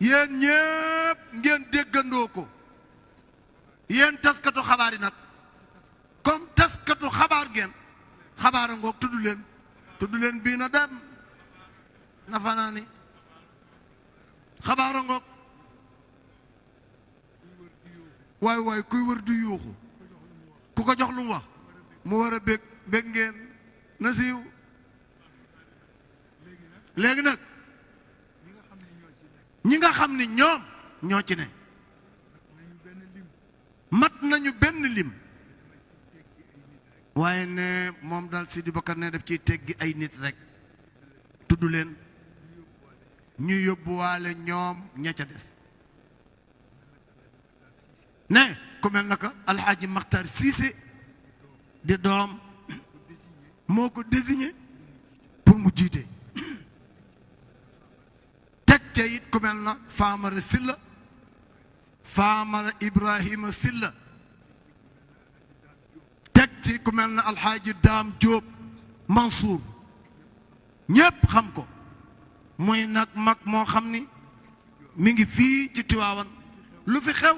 yéen ñépp ngeen déggandoo ko yéen taskatu xabaar yi nag comme taskatu xabaar ngeen xabaar a ngoog tudd leen tudd leen bii na dem na fanaani xabaar a ngoog waay waay kuy wër du yuuxu ku ko jox lu mu wax mu war a bég bég ngeen na siiw léegi nag ñi nga xam ni ñoom ñoo ci ne mat nañu benn lim waaye ne moom daal Sidi Bakar ne daf ciy teggi ay nit rek tudd leen ñu yóbbuwaale ñoom ña ca des ne ku mel na ko alxaaji Maxtar Siise di doom moo ko désigné pour mu jiite teg ca it ku mel na Faamara Silla Faamara Ibrahima Silla teg ci ku mel na alxaaji daam jóob mansuur ñépp xam ko muy nag mag moo xam ni mi ngi fii ci tiwaawan lu fi xew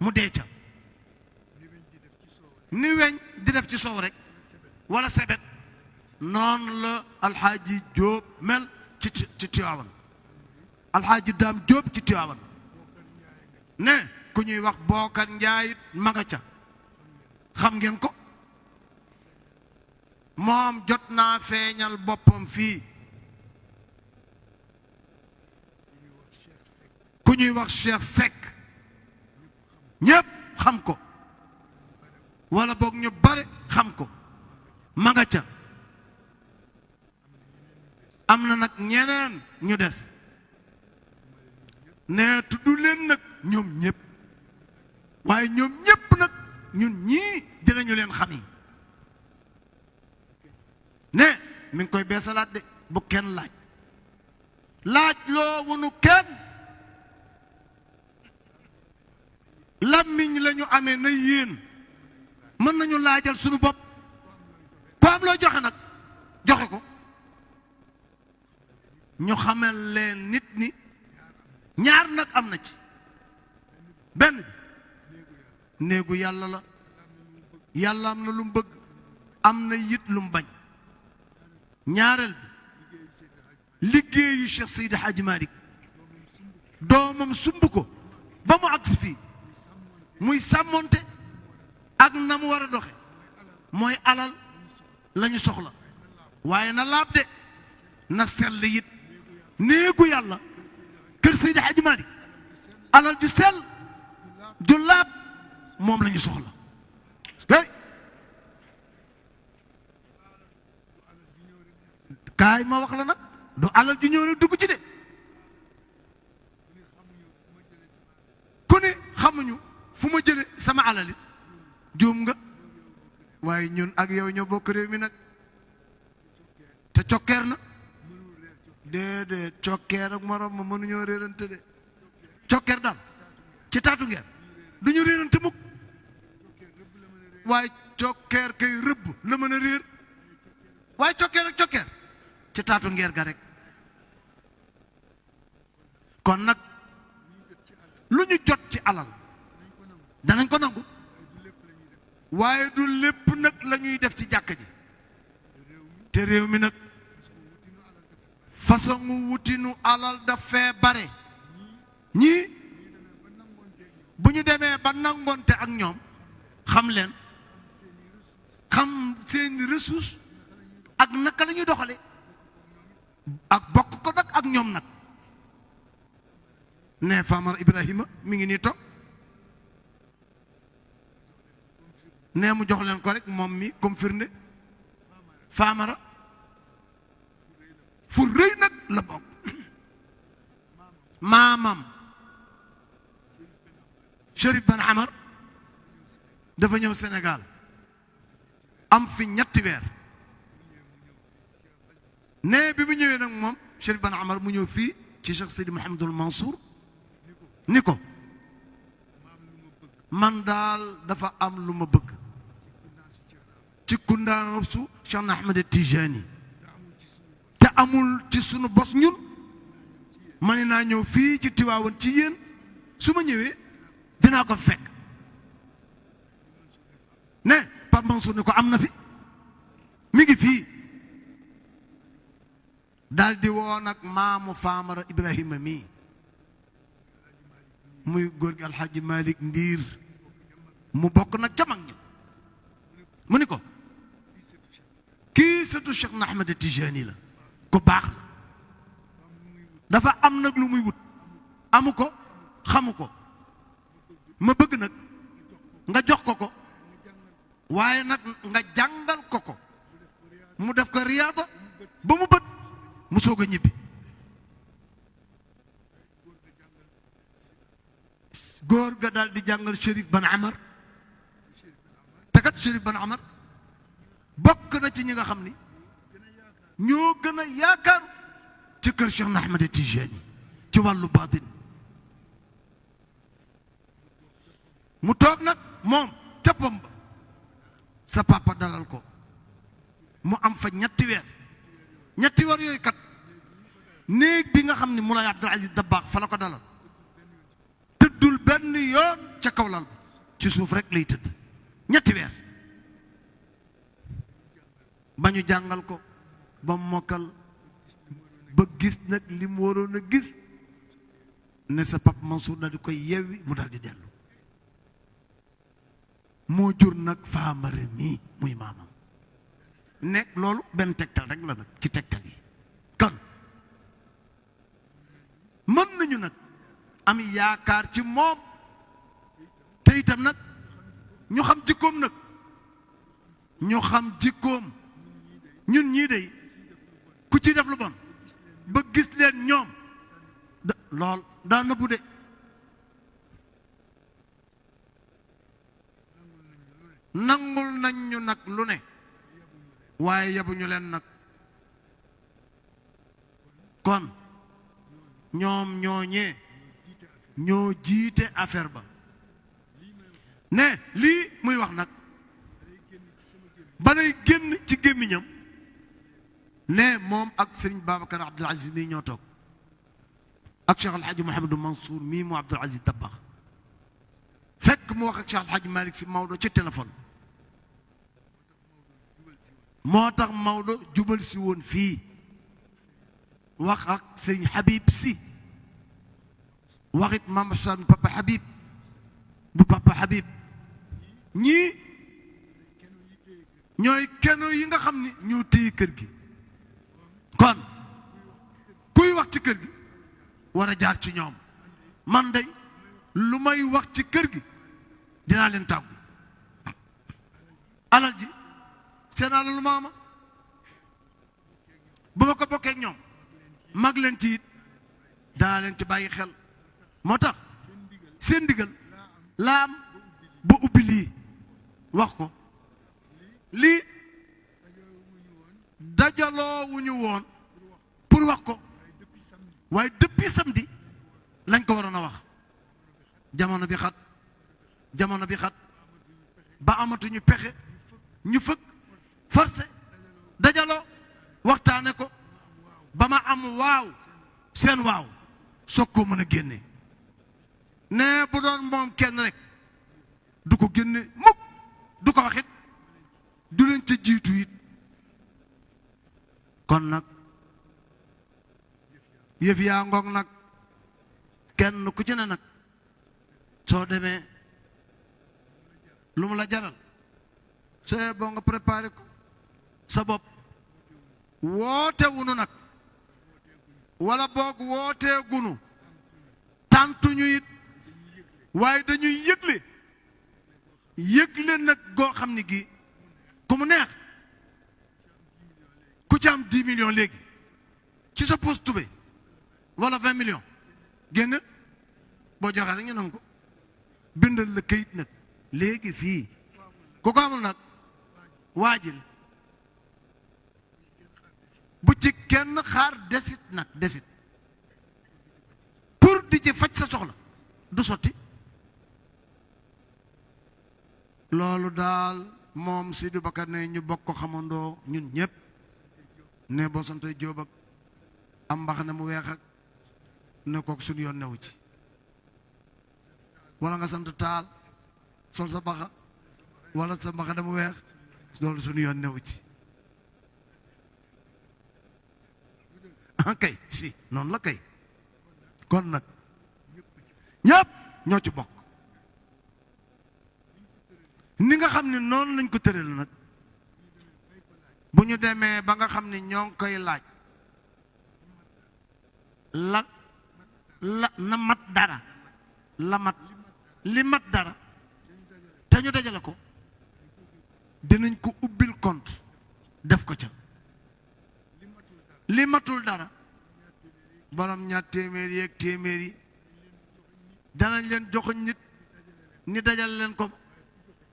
mu dee ca ni weñ di def ci soow rek wala sebet noonu la alxaaji jóob mel ci ci Tiwaawan alxaaji daam Jóob ci Tiwaawan ne ku ñuy wax bookan njaayit ma nga ca xam ngeen ko moom jot naa feeñal boppam fii ku ñuy wax Cheikh Seck ñépp xam ko wala boog ñu bare xam ko ma nga ca am na nag ñeneen ñu des nee tudd leen nag ñoom ñëpp waaye ñoom ñëpp nag ñun ñii dinañu leen xam yi ne mi ngi koy beesalaat de bu kenn laaj laaj loo wunu kenn làmmiñ la ñu amee na yéen mën nañu laajal suñu bopp ku am loo joxe nag joxe ko ñu xamal leen nit ni ñaar nag am na ci benn bi néegu yàlla la yàlla am na lu mu bëgg am na yit lu mu bañ ñaareel bi liggéeyu Cheikh Seydi Hadji Malick doomam sumb ko ba mu agsi fii muy sàmmonte ak na mu war a doxe mooy alal lañu soxla waaye na laab de na sell it néegu yàlla kër Seydi Hadji Malick alal ju sell ju laab moom la ñu soxla kaay ma wax la nag du alal ju ñëw rek dugg ci de ku ne xamuñu fu ma jële sama alali juum nga waaye ñun ak yow ñoo bokk réew mi nag te cokkeer na déedéet cokkeer ak morom ma mënuñoo réerante de cokkeer daal ci taatu ngeer du ñu réerante mukk waaye cokkeer kay rëbb la mën a réer waaye cokkeer ak cokkeer ci taatu ngeer ga rek kon nag lu ñu jot ci alal danañ ko nangu waaye du lépp nag la ñuy def ci jàkka ji te réew mi nag façonu wutinu alal dafee bare ñii bu ñu demee ba nangoonte ak ñoom xam leen xam seen ressource ak naka la ñuy doxale ak bokk ko nag ak ñoom nag ne Famara Ibrahima mi ngi nii toog ne mu jox leen ko rek moom mi comme firnde Famara fu rëy nag la bokk maamam Chérif Ben Amar dafa ñëw Sénégal am fi ñetti weer ne bi mu ñëwee nag moom Chérif Ben Amar mu ñëw fii ci Cheikh Sidi Mouhamadul Mansour ni ko man daal dafa am lu ma bëgg ci kundaanoo su Cheikh na Ahmed Tijani te amul ci sunu bos ñun ma ne naa ñëw fii ci Tiwaawan ci yéen su ma ñëwee dinaa ko fekk ne Pape Mansour ne ko am na fi mi ngi fii daldi woo nag maamu faamara ibrahima mii muy góor gi alxaaji malik ndiir mu bokk nag ca mag ña mu ni ko kii sëtu Cheikh na Ahmed Tijani la ku baax la dafa am nag lu muy wut amu ko xamu ko ma bëgg nag nga jox ko ko waaye nag nga jàngal ko ko mu def ko riyaada ba mu bët mu soog a ñibbi góor ga daal di jàngal Chérif Ben Amar te kat Chérif Ben Amar bokk na ci ñi nga xam ni ñoo gën a yaakaar ci kër Cheikh Ahmed Tijani ci wàllu baatin mu toog nag moom ca pom ba sa papa dalal ko mu am fa ñetti weer ñetti weer yooyu kat néeg bi nga xam ne Moulay Abdoul Aziz Dabakh fa la ko dalal tëddul benn yoon ca kaw lal ba ci suuf rek lay tëdd ñetti weer ba ñu jàngal ko ba mokkal ba gis nag li mu waroon a gis ne sa pap Mansour daal di koy yewwi mu daal di dellu moo jur nag faamare mii muy maamam nekk loolu benn tegtal rek la nag ci tegtal yi kon mën nañu nag am yaakaar ci moom te itam nag ñu xam jikkoom nag ñu xam jikkoom ñun ñii de ku ci def lu bon ba gis leen ñoom da lool daa nëbbu de nangul nañ ñu nag lu ne waaye yebuñu leen nag kon ñoom ñooñee ñoo jiite affaire ba ne lii muy wax nag ba day génn ci gémmiñam ne moom ak sëriñ Babacar Abdoul Aziz mii ñoo toog ak Cheikh Alhaji Mouhamadou Mansour mii mu Abdoul Aziz Dabakh fekk mu wax ak Cheikh Alhaji Malick si Maodo ci téléphone moo tax Maodo jubal si woon fii wax ak sëñ Habib si waxit Mame Assane papa Habib bu papa Habib ñii ñooy keno yi nga xam ni ñoo téye kër gi kon kuy wax ci kër gi war a jaar ci ñoom man day lu may wax ci kër gi dinaa leen tàggu alal ji seen alalu maama bu ma ko bokkee ñoom mag leen ci it daa leen ci bàyyi xel moo tax seen ndigal laa am ba ubbi lii wax ko lii dajaloo wu ñu woon pour wax ko waaye depuis samedi lañ ko waroon a wax jamono bi xat jamono bi xat ba amatuñu pexe ñu fëgg forcé dajaloo waxtaane ko ba ma am waaw seen waaw soog koo mën a génne ne bu doon moom kenn rek du ko génne mukk du ko waxit du leen ca jiitu it kon nag yëf yaa ngoog nag kenn ku ci ne nag soo demee lu mu la jaral soo yee boo nga préparé ko sa bopp woote wunu nag wala boog wootee gunu tàntuñu it waaye dañuy yëgle yëgle nag goo xam ni gi ku mu neex ku ci am 10 millions léegi ci sa poos tubéy wala vingt millions génn boo joxee rek ñu nangu ko bindal la këyit nag léegi fii ku ko amul nag waajil bu ci kenn xaar desit nag desit pour di ci faj sa soxla du sotti loolu daal moom Sidi Bakar ne ñu bokk ko xamandoo ñun ñëpp ne boo santee Jóob ak am mbax ne mu weex ak ne kook suñu yoon newu ci wala nga sant taal sol sa baxa wala sa mbaxa ne mu weex loolu suñu yoon newu ci ah kay si noonu la kay kon nag ñëpp ñoo ci bokk ni nga xam ne noonu lañ ko tëral nag bu ñu demee ba nga xam ne ñoo ngi koy laaj la la na mat dara la mat li mat dara te ñu dajale ko dinañ ko ubbil compte def ko ca li matul dara borom ñaar téeméer yeeg téeméer yi danañ leen joxoñ nit ni dajal leen ko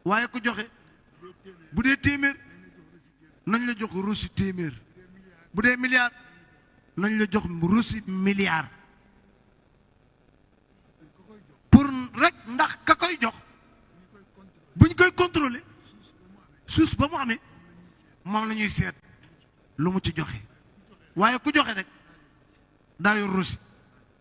waaye ku joxe bu dee téeméer nañ la jox ruusi téeméer bu dee milliard nañ la jox ruusi milliard pour rek ndax ka koy jox bu ñu koy contrôler suus ba mu amee moom la ñuy seet lu mu ci joxe waaye ku joxe rek daa yor ruusi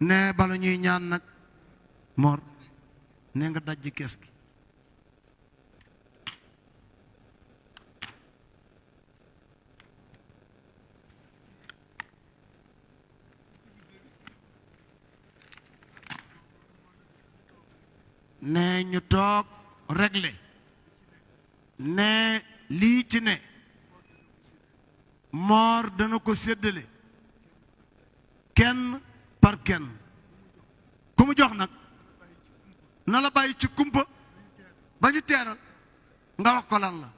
ne bala ñuy ñaan nag mor ne nga dajj kees gi ne ñu toog réglé ne lii ci ne moor dana ko séddale kenn par kenn ku mu jox nag na la bàyyi ci kumpa ba ñu teeral nga wax ko lan la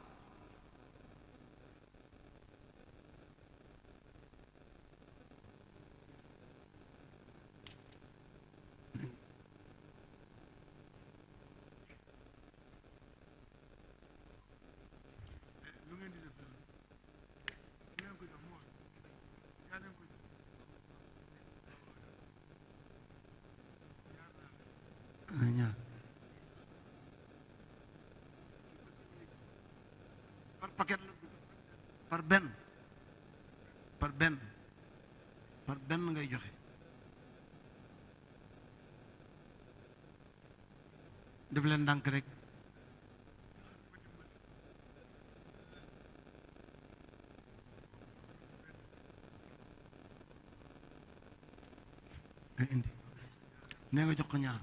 par benn par benn par benn ngay joxe def leen ndànk rek nga indi nee nga jox ko ñaar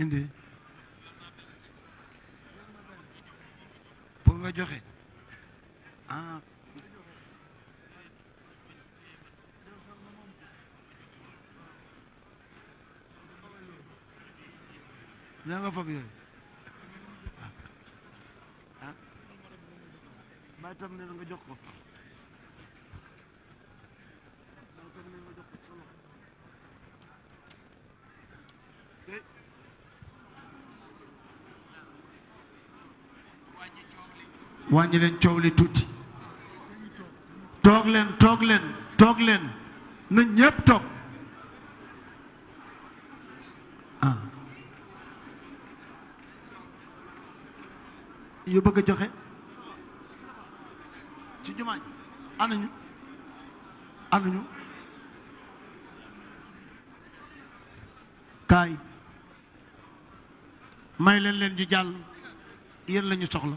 indi pour nga joxe ah ñaa nga fab yooyu ah, ah. bàyyi tam ne nga jox ko wàññi leen coow li tuuti toog leen toog leen toog leen na ñépp toog ah yu bëgg a joxe ci jumaa ji ana ñu ana ñu kaay may leen leen ñu jàll yéen la ñu soxla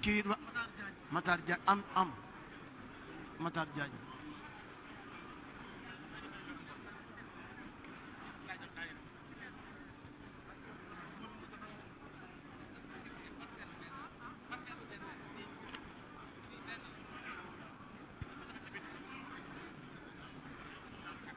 kii Matar Diagne am am Matar Diagne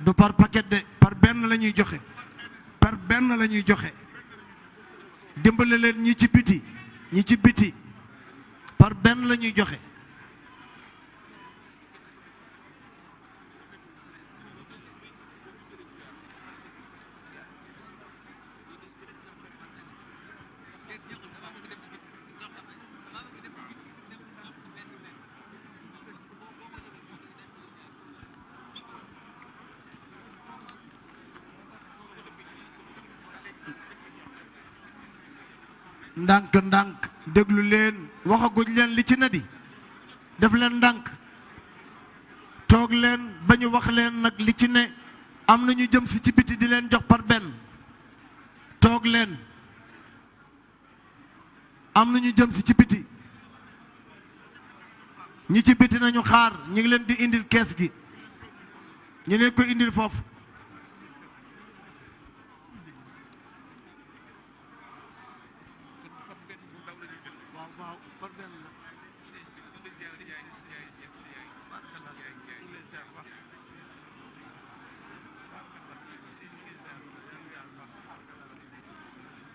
du par paquet de par benn la ñuy joxe par benn la ñuy joxe dimbale leen ñi ci biti ñi ci biti par benn la ñuy joxe ndànk ndànk déglu leen waxaguñ leen li ci na di def leen ndànk toog leen ba ñu wax leen nag li ci ne am na ñu jëm si ci biti di leen jox par benn toog leen am na ñu jëm si ci biti ñi ci biti nañu xaar ñu ngi leen di indil kees gi ñu leen ko indil foofu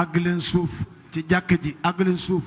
àgg leen suuf ci jàkk ji àgg leen suuf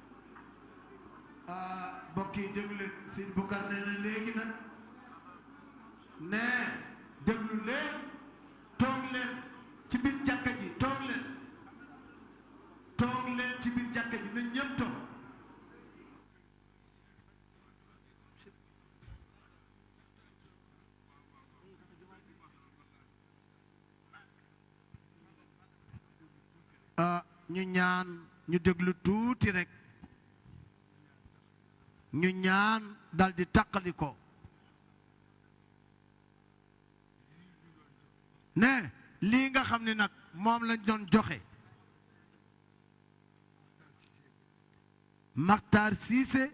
mbokk yi déglu leen sëñ Bukar nee na léegi nag ne déglu leen toog leen ci biir jàkka ji toog leen toog leen ci biir jàkka ji na ñëpp toog ah ñu ñaan ñu déglu tuuti rek ñu ñaan dal di taqali ko ne lii nga xam ni nag moom lañ doon joxe Makhtar Cissé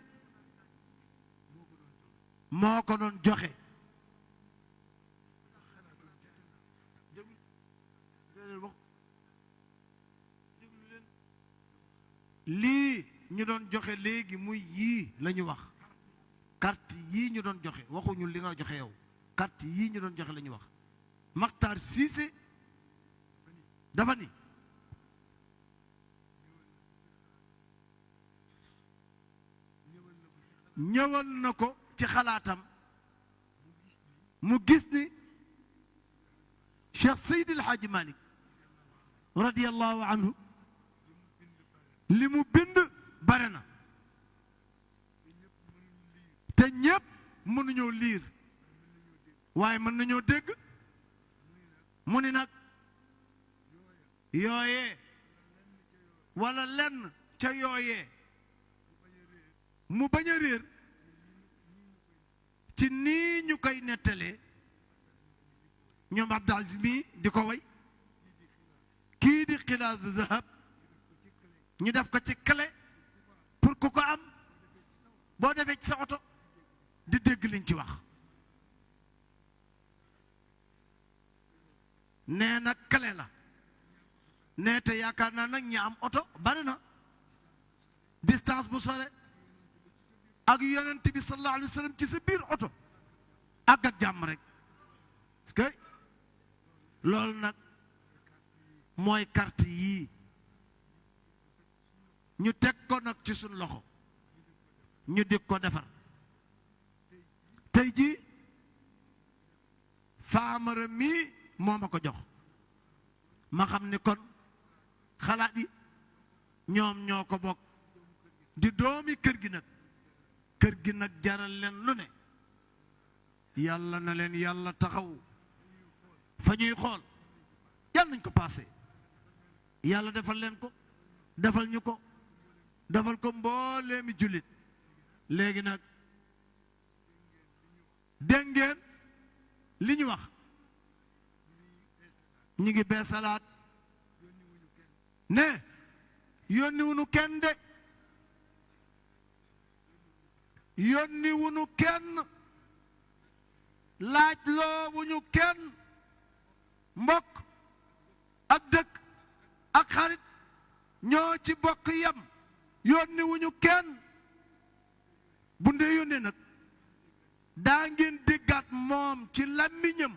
moo ko doon joxe lii ñu doon joxe léegi muy yii la ñu wax carte yii ñu doon joxe waxuñu li nga joxe yow carte yii ñu doon joxe la ñu wax Makhtar Cissé dafa ni ñëwal na ko ci xalaatam mu gis ni Cheikh Seydi El Hadji Malick radiyallahu anhu li mu bind bare na te ñépp mënuñoo liir waaye mën nañoo dégg mu ni nag yooyee walla lenn ca yooyee mu bañ a réer ci nii ñu koy nettalee ñoom Abdou Aziz mii di ko way kii di xilaasu zahab ñu def ko ci clé pour ku ko am boo defee ci sa oto di dégg liñ ci wax nee na clé la nee te yaakaar naa nag ñi am oto bari na distance bu sore ak yonent bi sallallahu alayhi wa sallam ci sa biir oto àgg ak jàmm rek parce que loolu nag mooy carte yii ñu teg ko nag ci suñ loxo ñu di ko defar tey jii faamara mii moo ma ko jox ma xam ni kon xalaat yi ñoom ñoo ko bokk di doomi kër gi nag kër gi nag jaral leen lu ne yàlla na leen yàlla taxaw fa ñuy xool yàlla nañ ko paase yàlla defal leen ko defal ñu ko defal ko mbooleemi jullit léegi nag dégg ngeen li ñu wax ñu ngi beesalaat ne yónni wunu kenn de yónni wunu kenn laaj loo wuñu kenn mbokk ak dëkk ak xarit ñoo ci bokk yem yónni wuñu kenn bu ndee yónnee nag daa ngeen déggaat moom ci làmmiñam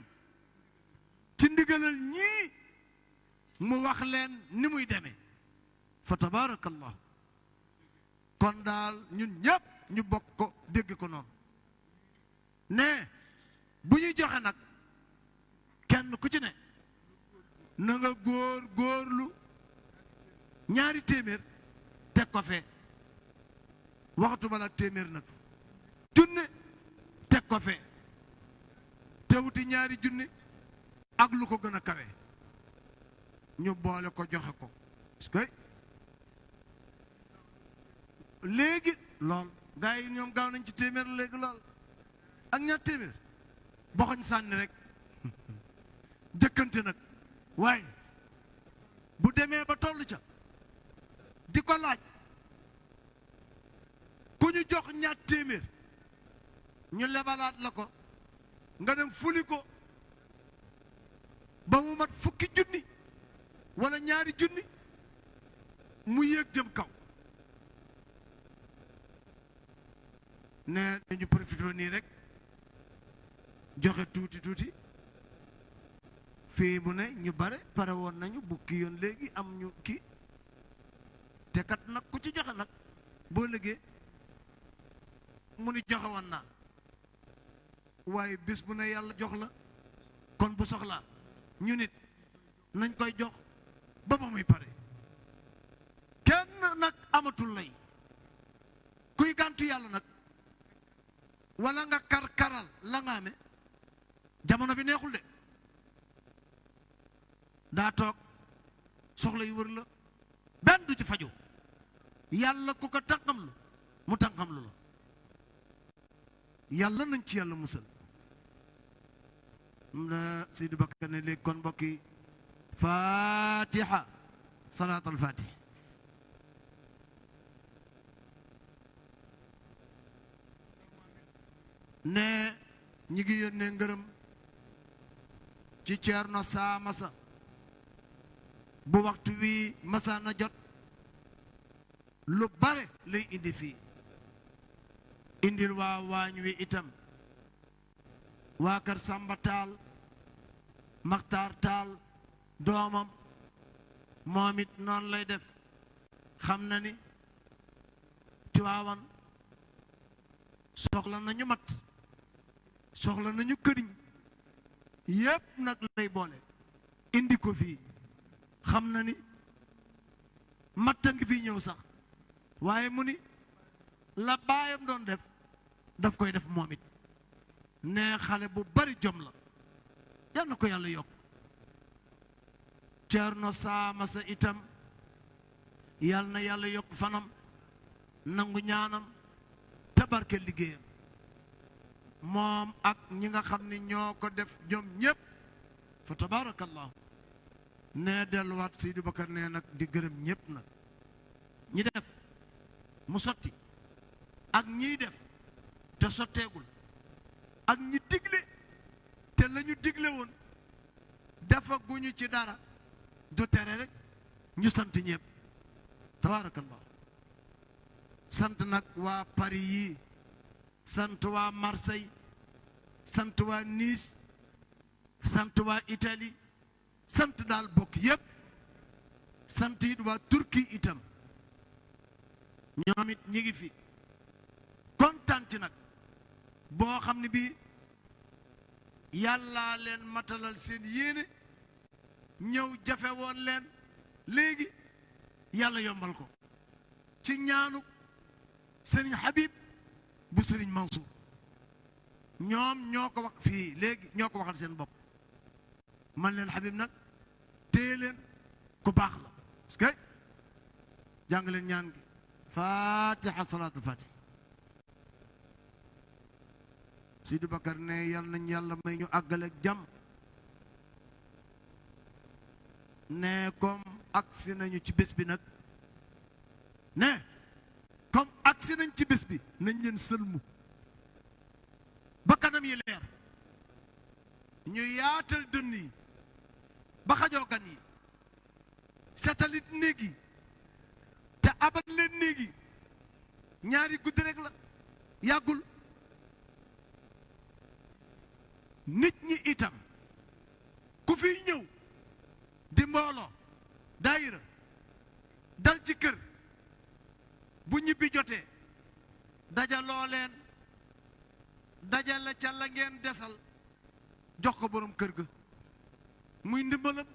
ci ndigalal ñii mu wax leen ni muy demee fa tabaarakallahu kon daal ñun ñëpp ñu bokk ko dégg ko noonu ne bu ñuy joxe nag kenn ku ci ne na nga góor góorlu ñaari téeméer teg ko fee waxatuma la téeméer nag junne teg ko fee te wuti ñaari junne ak lu ko gën a kawe ñu boole ko joxe ko parce que léegi lool gars yi ñoom gaaw nañ ci téeméer léegi lool ak ñaar téeméer boxoñ sànni rek jëkkante nag waaye bu demee ba toll ca di ko laaj ku ñu jox ñaar téeméer ñu lebalaat la ko nga dem fuli ko ba mu mat fukki junni wala ñaari junni mu yéeg jëm kaw ne dañu profité nii rek joxe tuuti tuuti fii mu ne ñu bare pare woon nañu bu kii yoon léegi am ñu kii te kat nag ku ci joxe nag boo liggéey mu ni joxe woon naa waaye bis bu ne yàlla jox la kon bu soxlaa ñu nit nañ koy jox ba ba muy pare kenn nag amatul lay kuy gàntu yàlla nag wala nga kar karal la nga amee jamono bi neexul de daa toog soxla yu wër la benn du ci faju yàlla ku ko tànqam lu mu tànqam lu la yàlla nañ ci yàlla musal am na Seydi Bakar ne léegi kon mbokk yi fatiha salaat al fatih ne ñi ngi yónnee ngërëm ci Ceerno Saa Masa bu waxtu wi masa na jot lu bare lay indi fii indil waa waañ wi itam waa kër Samba Taal Maxtaar Taal doomam moom it noonu lay def xam na ni Tiwaawan soxla nañu mat soxla nañu këriñ yépp nag lay boole indi ko fii xam na ni matta ngi fi ñëw sax waaye mu ni la baayam doon def daf koy def moom it ne xale bu bari jom la yal na ko yàlla yokk Ceerno Saama sa itam yal na yàlla yokk fanam nangu ñaanam tabarke liggéeyam moom ak ñi nga xam ni ñoo ko def ñoom ñépp fa tabarakallahu nee delluwaat Seydi Bakar nee nag di gërëm ñépp nag ñi def mu sotti ak ñiy def te sotteegul ak ñi digle te la ñu digle woon dafa guñu ci dara du tere rek ñu sant ñépp tabaarakallah sant nag waa Paris yi sant waa Marseille sant waa Nice sant waa Italie sant daal bokk yépp sant it waa Turquie itam ñoom it ñi ngi fi kontaan ci nag boo xam ne bii yàllaa leen matalal seen yéene ñëw jafe woon leen léegi yàlla yombal ko ci ñaanu sëriñ Habib bu sëriñ Mansour ñoom ñoo ko wax fii léegi ñoo ko waxal seen bopp man leen Habib nag téye leen ku baax la parce que jàng leen ñaan gi fatiha salaatul fatiha Sidi Bakar ne yal nañ yàlla may ñu àggale ak jàmm ne comme agsi nañu ci bés bi nag ne comme agsi nañ ci bis bi nañ leen sëlmu ba kanam yi leer ñu yaatal dënn yi ba xajoo gan yi setalit néeg yi te abal leen néeg yi ñaari guddi rek la yàggul nit ñi itam ku fiy ñëw di mbooloo daayira dal ci kër bu ñibbi jotee dajaloo leen dajale ca la ngeen desal jox ko boroom kër ga muy ndimbalam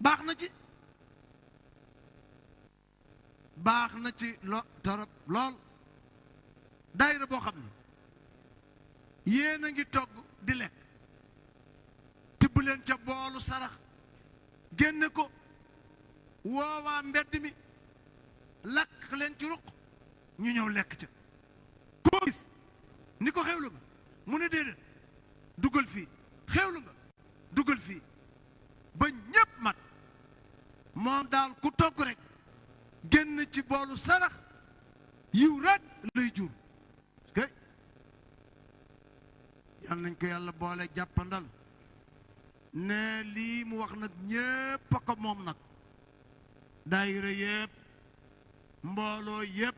baax na ci baax na ci lo torop lool daayira boo xam ne yéen a ngi togg di lekk tibb leen ca boolu sarax génne ko woowaa mbedd mi lakk leen ci ruq ñu ñëw lekk ca koo gis ni ko xewlu nga mu ne déedéet dugal fii xewlu nga dugal fii ba ñépp mat moom daal ku togg rek génn ci boolu sarax yiw rek lay jur kay yal nañ ko yàlla boole jàppandal ne lii mu wax nag ñépp a ko moom nag daayira yépp mbooloo yépp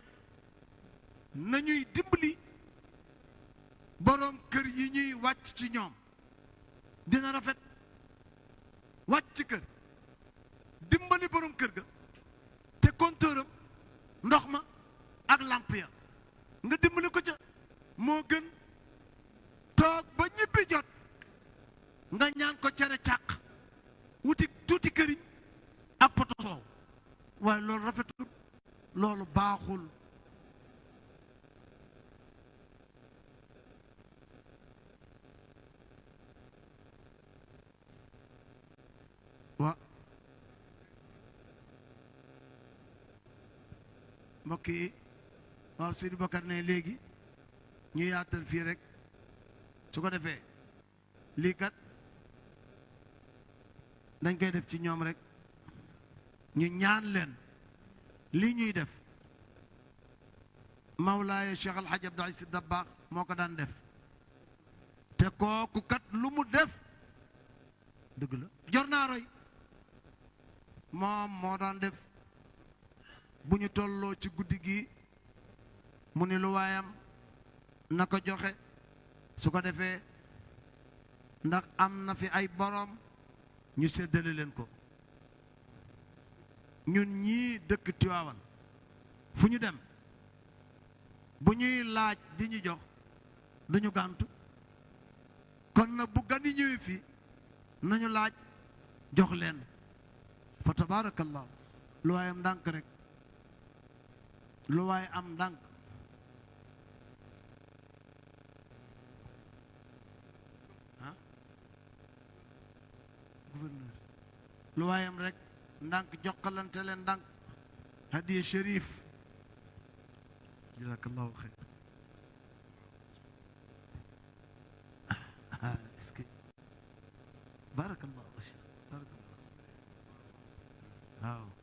nañuy dimbali boroom kër yi ñuy wàcc ci ñoom dina rafet wàcc ci kër dimbali borom kër ga te kontooram ndox ma ak làmp ya nga dimbali ko ca moo gën toog ba ñibbi jot nga ñaan ko cere càq wuti tuuti këriñ ak poto soow waaye loolu rafetul loolu baaxul wa mbokk yi waaw Sidi Bakar ne léegi ñu yaatal fii rek su ko defee lii kat dañ koy def ci ñoom rek ñu ñaan leen li ñuy def Mawlaaya Cheikh Al Hadj Abdoul Aziz Dabakh moo ko daan def te kooku kat lu mu def dëgg la jor naa roy moom moo daan def bu ñu tolloo ci guddi gi mu ni lu waayam na ko joxe su ko defee ndax am na fi ay boroom ñu séddale leen ko ñun ñii dëkk Tiwaawan fu ñu dem bu ñuy laaj di ñu jox duñu gàntu kon nag bu gan yi ñëwee fii nañu laaj jox leen fa tabaarakallaahu lu waayam ndànk rek lu waay am ndànk ah gouverneur lu waay am rek ndànk jokkalante leen ndànk hadiya shérif jazakallahu xeyr ah, est-ce que barakallahu barakallahu waaw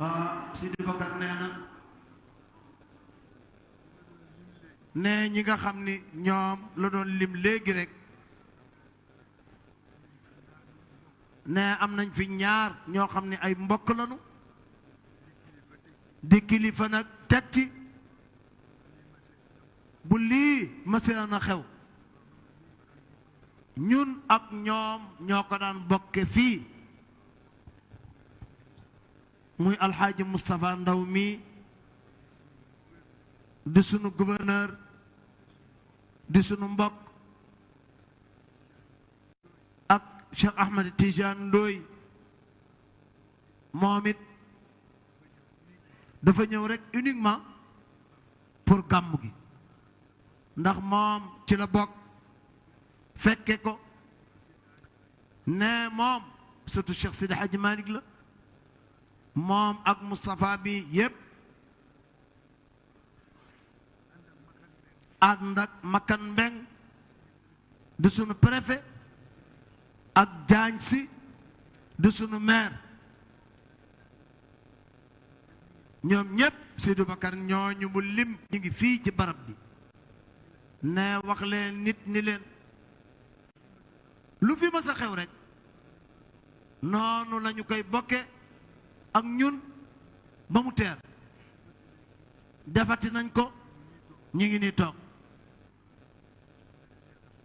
ah Sidi Bakar nee na ne ñi nga xam ni ñoom la doon lim léegi rek ne am nañ fi ñaar ñoo xam ne ay mbokk lañu di kilifa nag teg ci bu lii masina na xew ñun ak ñoom ñoo ko daan bokke fii muy alxaaji Moustapha Ndaw mi di sunu gouverneur di sunu mbokk ak Cheikh Ahmed Tidiane Ndoye moom it dafa ñëw rek uniquement pour gàmmu gi ndax moom ci la bokk fekke ko ne moom surtout Cheikh Sidi Hadji Malick la moom ak Moustapha bi yépp ànd ak Makan Mbeng di sunu préfet ak Jaañ Si di sunu maire ñoom ñépp Seydou Bakar ñooñu mu lim ñu ngi fii ci barab bi ne wax leen nit ni leen lu fi mës a xew rek noonu lañu koy bokke ak ñun ba mu teer defati nañ ko ñu ngi ni toog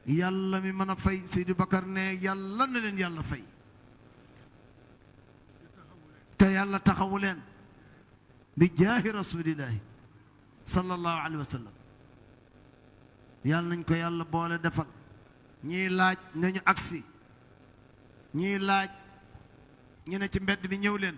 yàlla mi mën a fay Seydou Bakar ne yàlla na leen yàlla fay te yàlla taxawu leen bi jaahi rasulillahi sallallahu alayhi wa sallam yàlla nañ ko yàlla boole defal ñii laaj nañu agsi ñii laaj ñu ne ci mbedd bi ñëw leen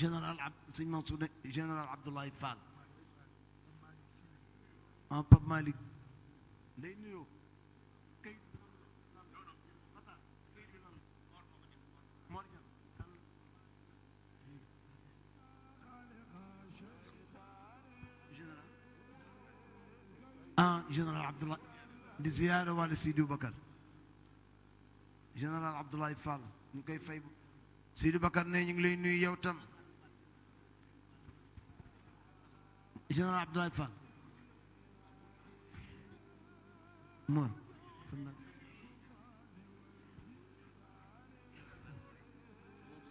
général ab sëñ Mansour ne général Abdoulaye Fall ah Pape Malick day nuyoo kay ah général Abdoulaye di ziyaare wàllu Sidi Bakar général Abdoulaye Fall ñu koy fay Sidi Bakar ne ñu ngi lay nuyu yow tam général Abdoulaye Fall moom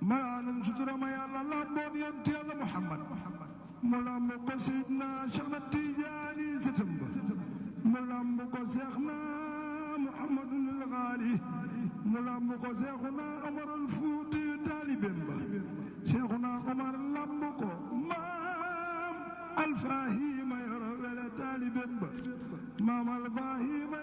malaanum sutura ma yàlla làmboon yonent yàlla Muhammad mu làmb ko Seydina Cheikh na Tijaani sëtam ba mu làmb ko Seex na Muhammadul Gaali mu làmb ko Seexuna Omarul Fuuti taalibeem ba Seexuna Omar làmb ko maam Alfaahi ma yoro wele taalibeem ba maam Alfaahi ma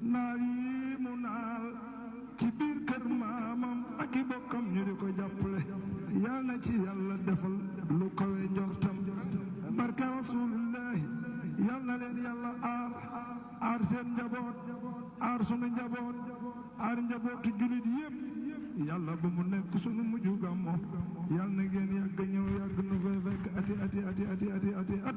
naal yi mu naal ci biir kër maamam ak i bokkam ñu di ko jàppale yal na ci yàlla defal lu kawe njortam barke rasulullahi yal na leen yàlla aar aar seen njaboot aar sunu njaboot aar njabootu julit yépp yàlla bu mu nekk sunu mujj gàmmo yal na ngeen yàgg ñëw yàgg nu fay fekk ati ati ati ati ati ati at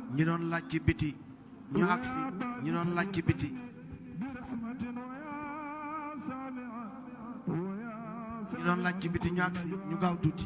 ñi doon laaj ci biti ñu agsi ñi doon laaj ci biti ñi doon laaj ci biti ñu agsi ñu gaaw tuuti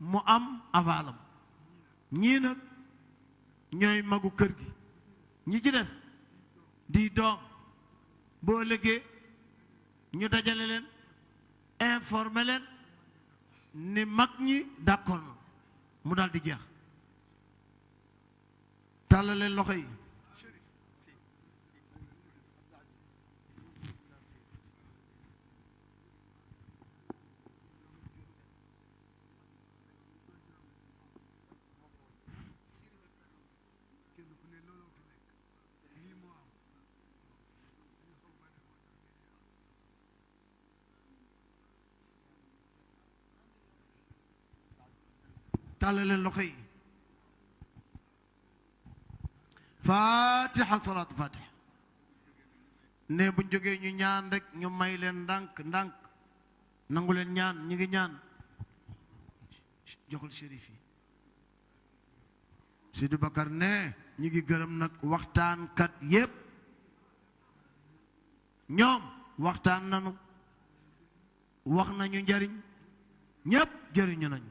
mu am avaalam ñii nag ñooy magu kër gi ñi ci des di doom boo lëggee ñu dajale leen informer leen ni mag ñi d'accord na mu daal di jeex tàllal leen loxo yi tàllal leen loxo yi fatiha salaatu fatiha ne bu jógee ñu ñaan rek ñu may leen ndànk ndànk nangu leen ñaan ñi ngi ñaan joxul shérif yi Sidi Bakar ne ñi ngi gërëm nag waxtaankat yépp ñoom waxtaan nanu wax nañu njariñ ñépp jëriñu nañu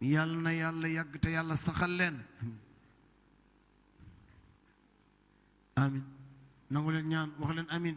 yàlla na yàlla yàgg te yàlla saxal leen amin nangu leen ñaan wax leen amin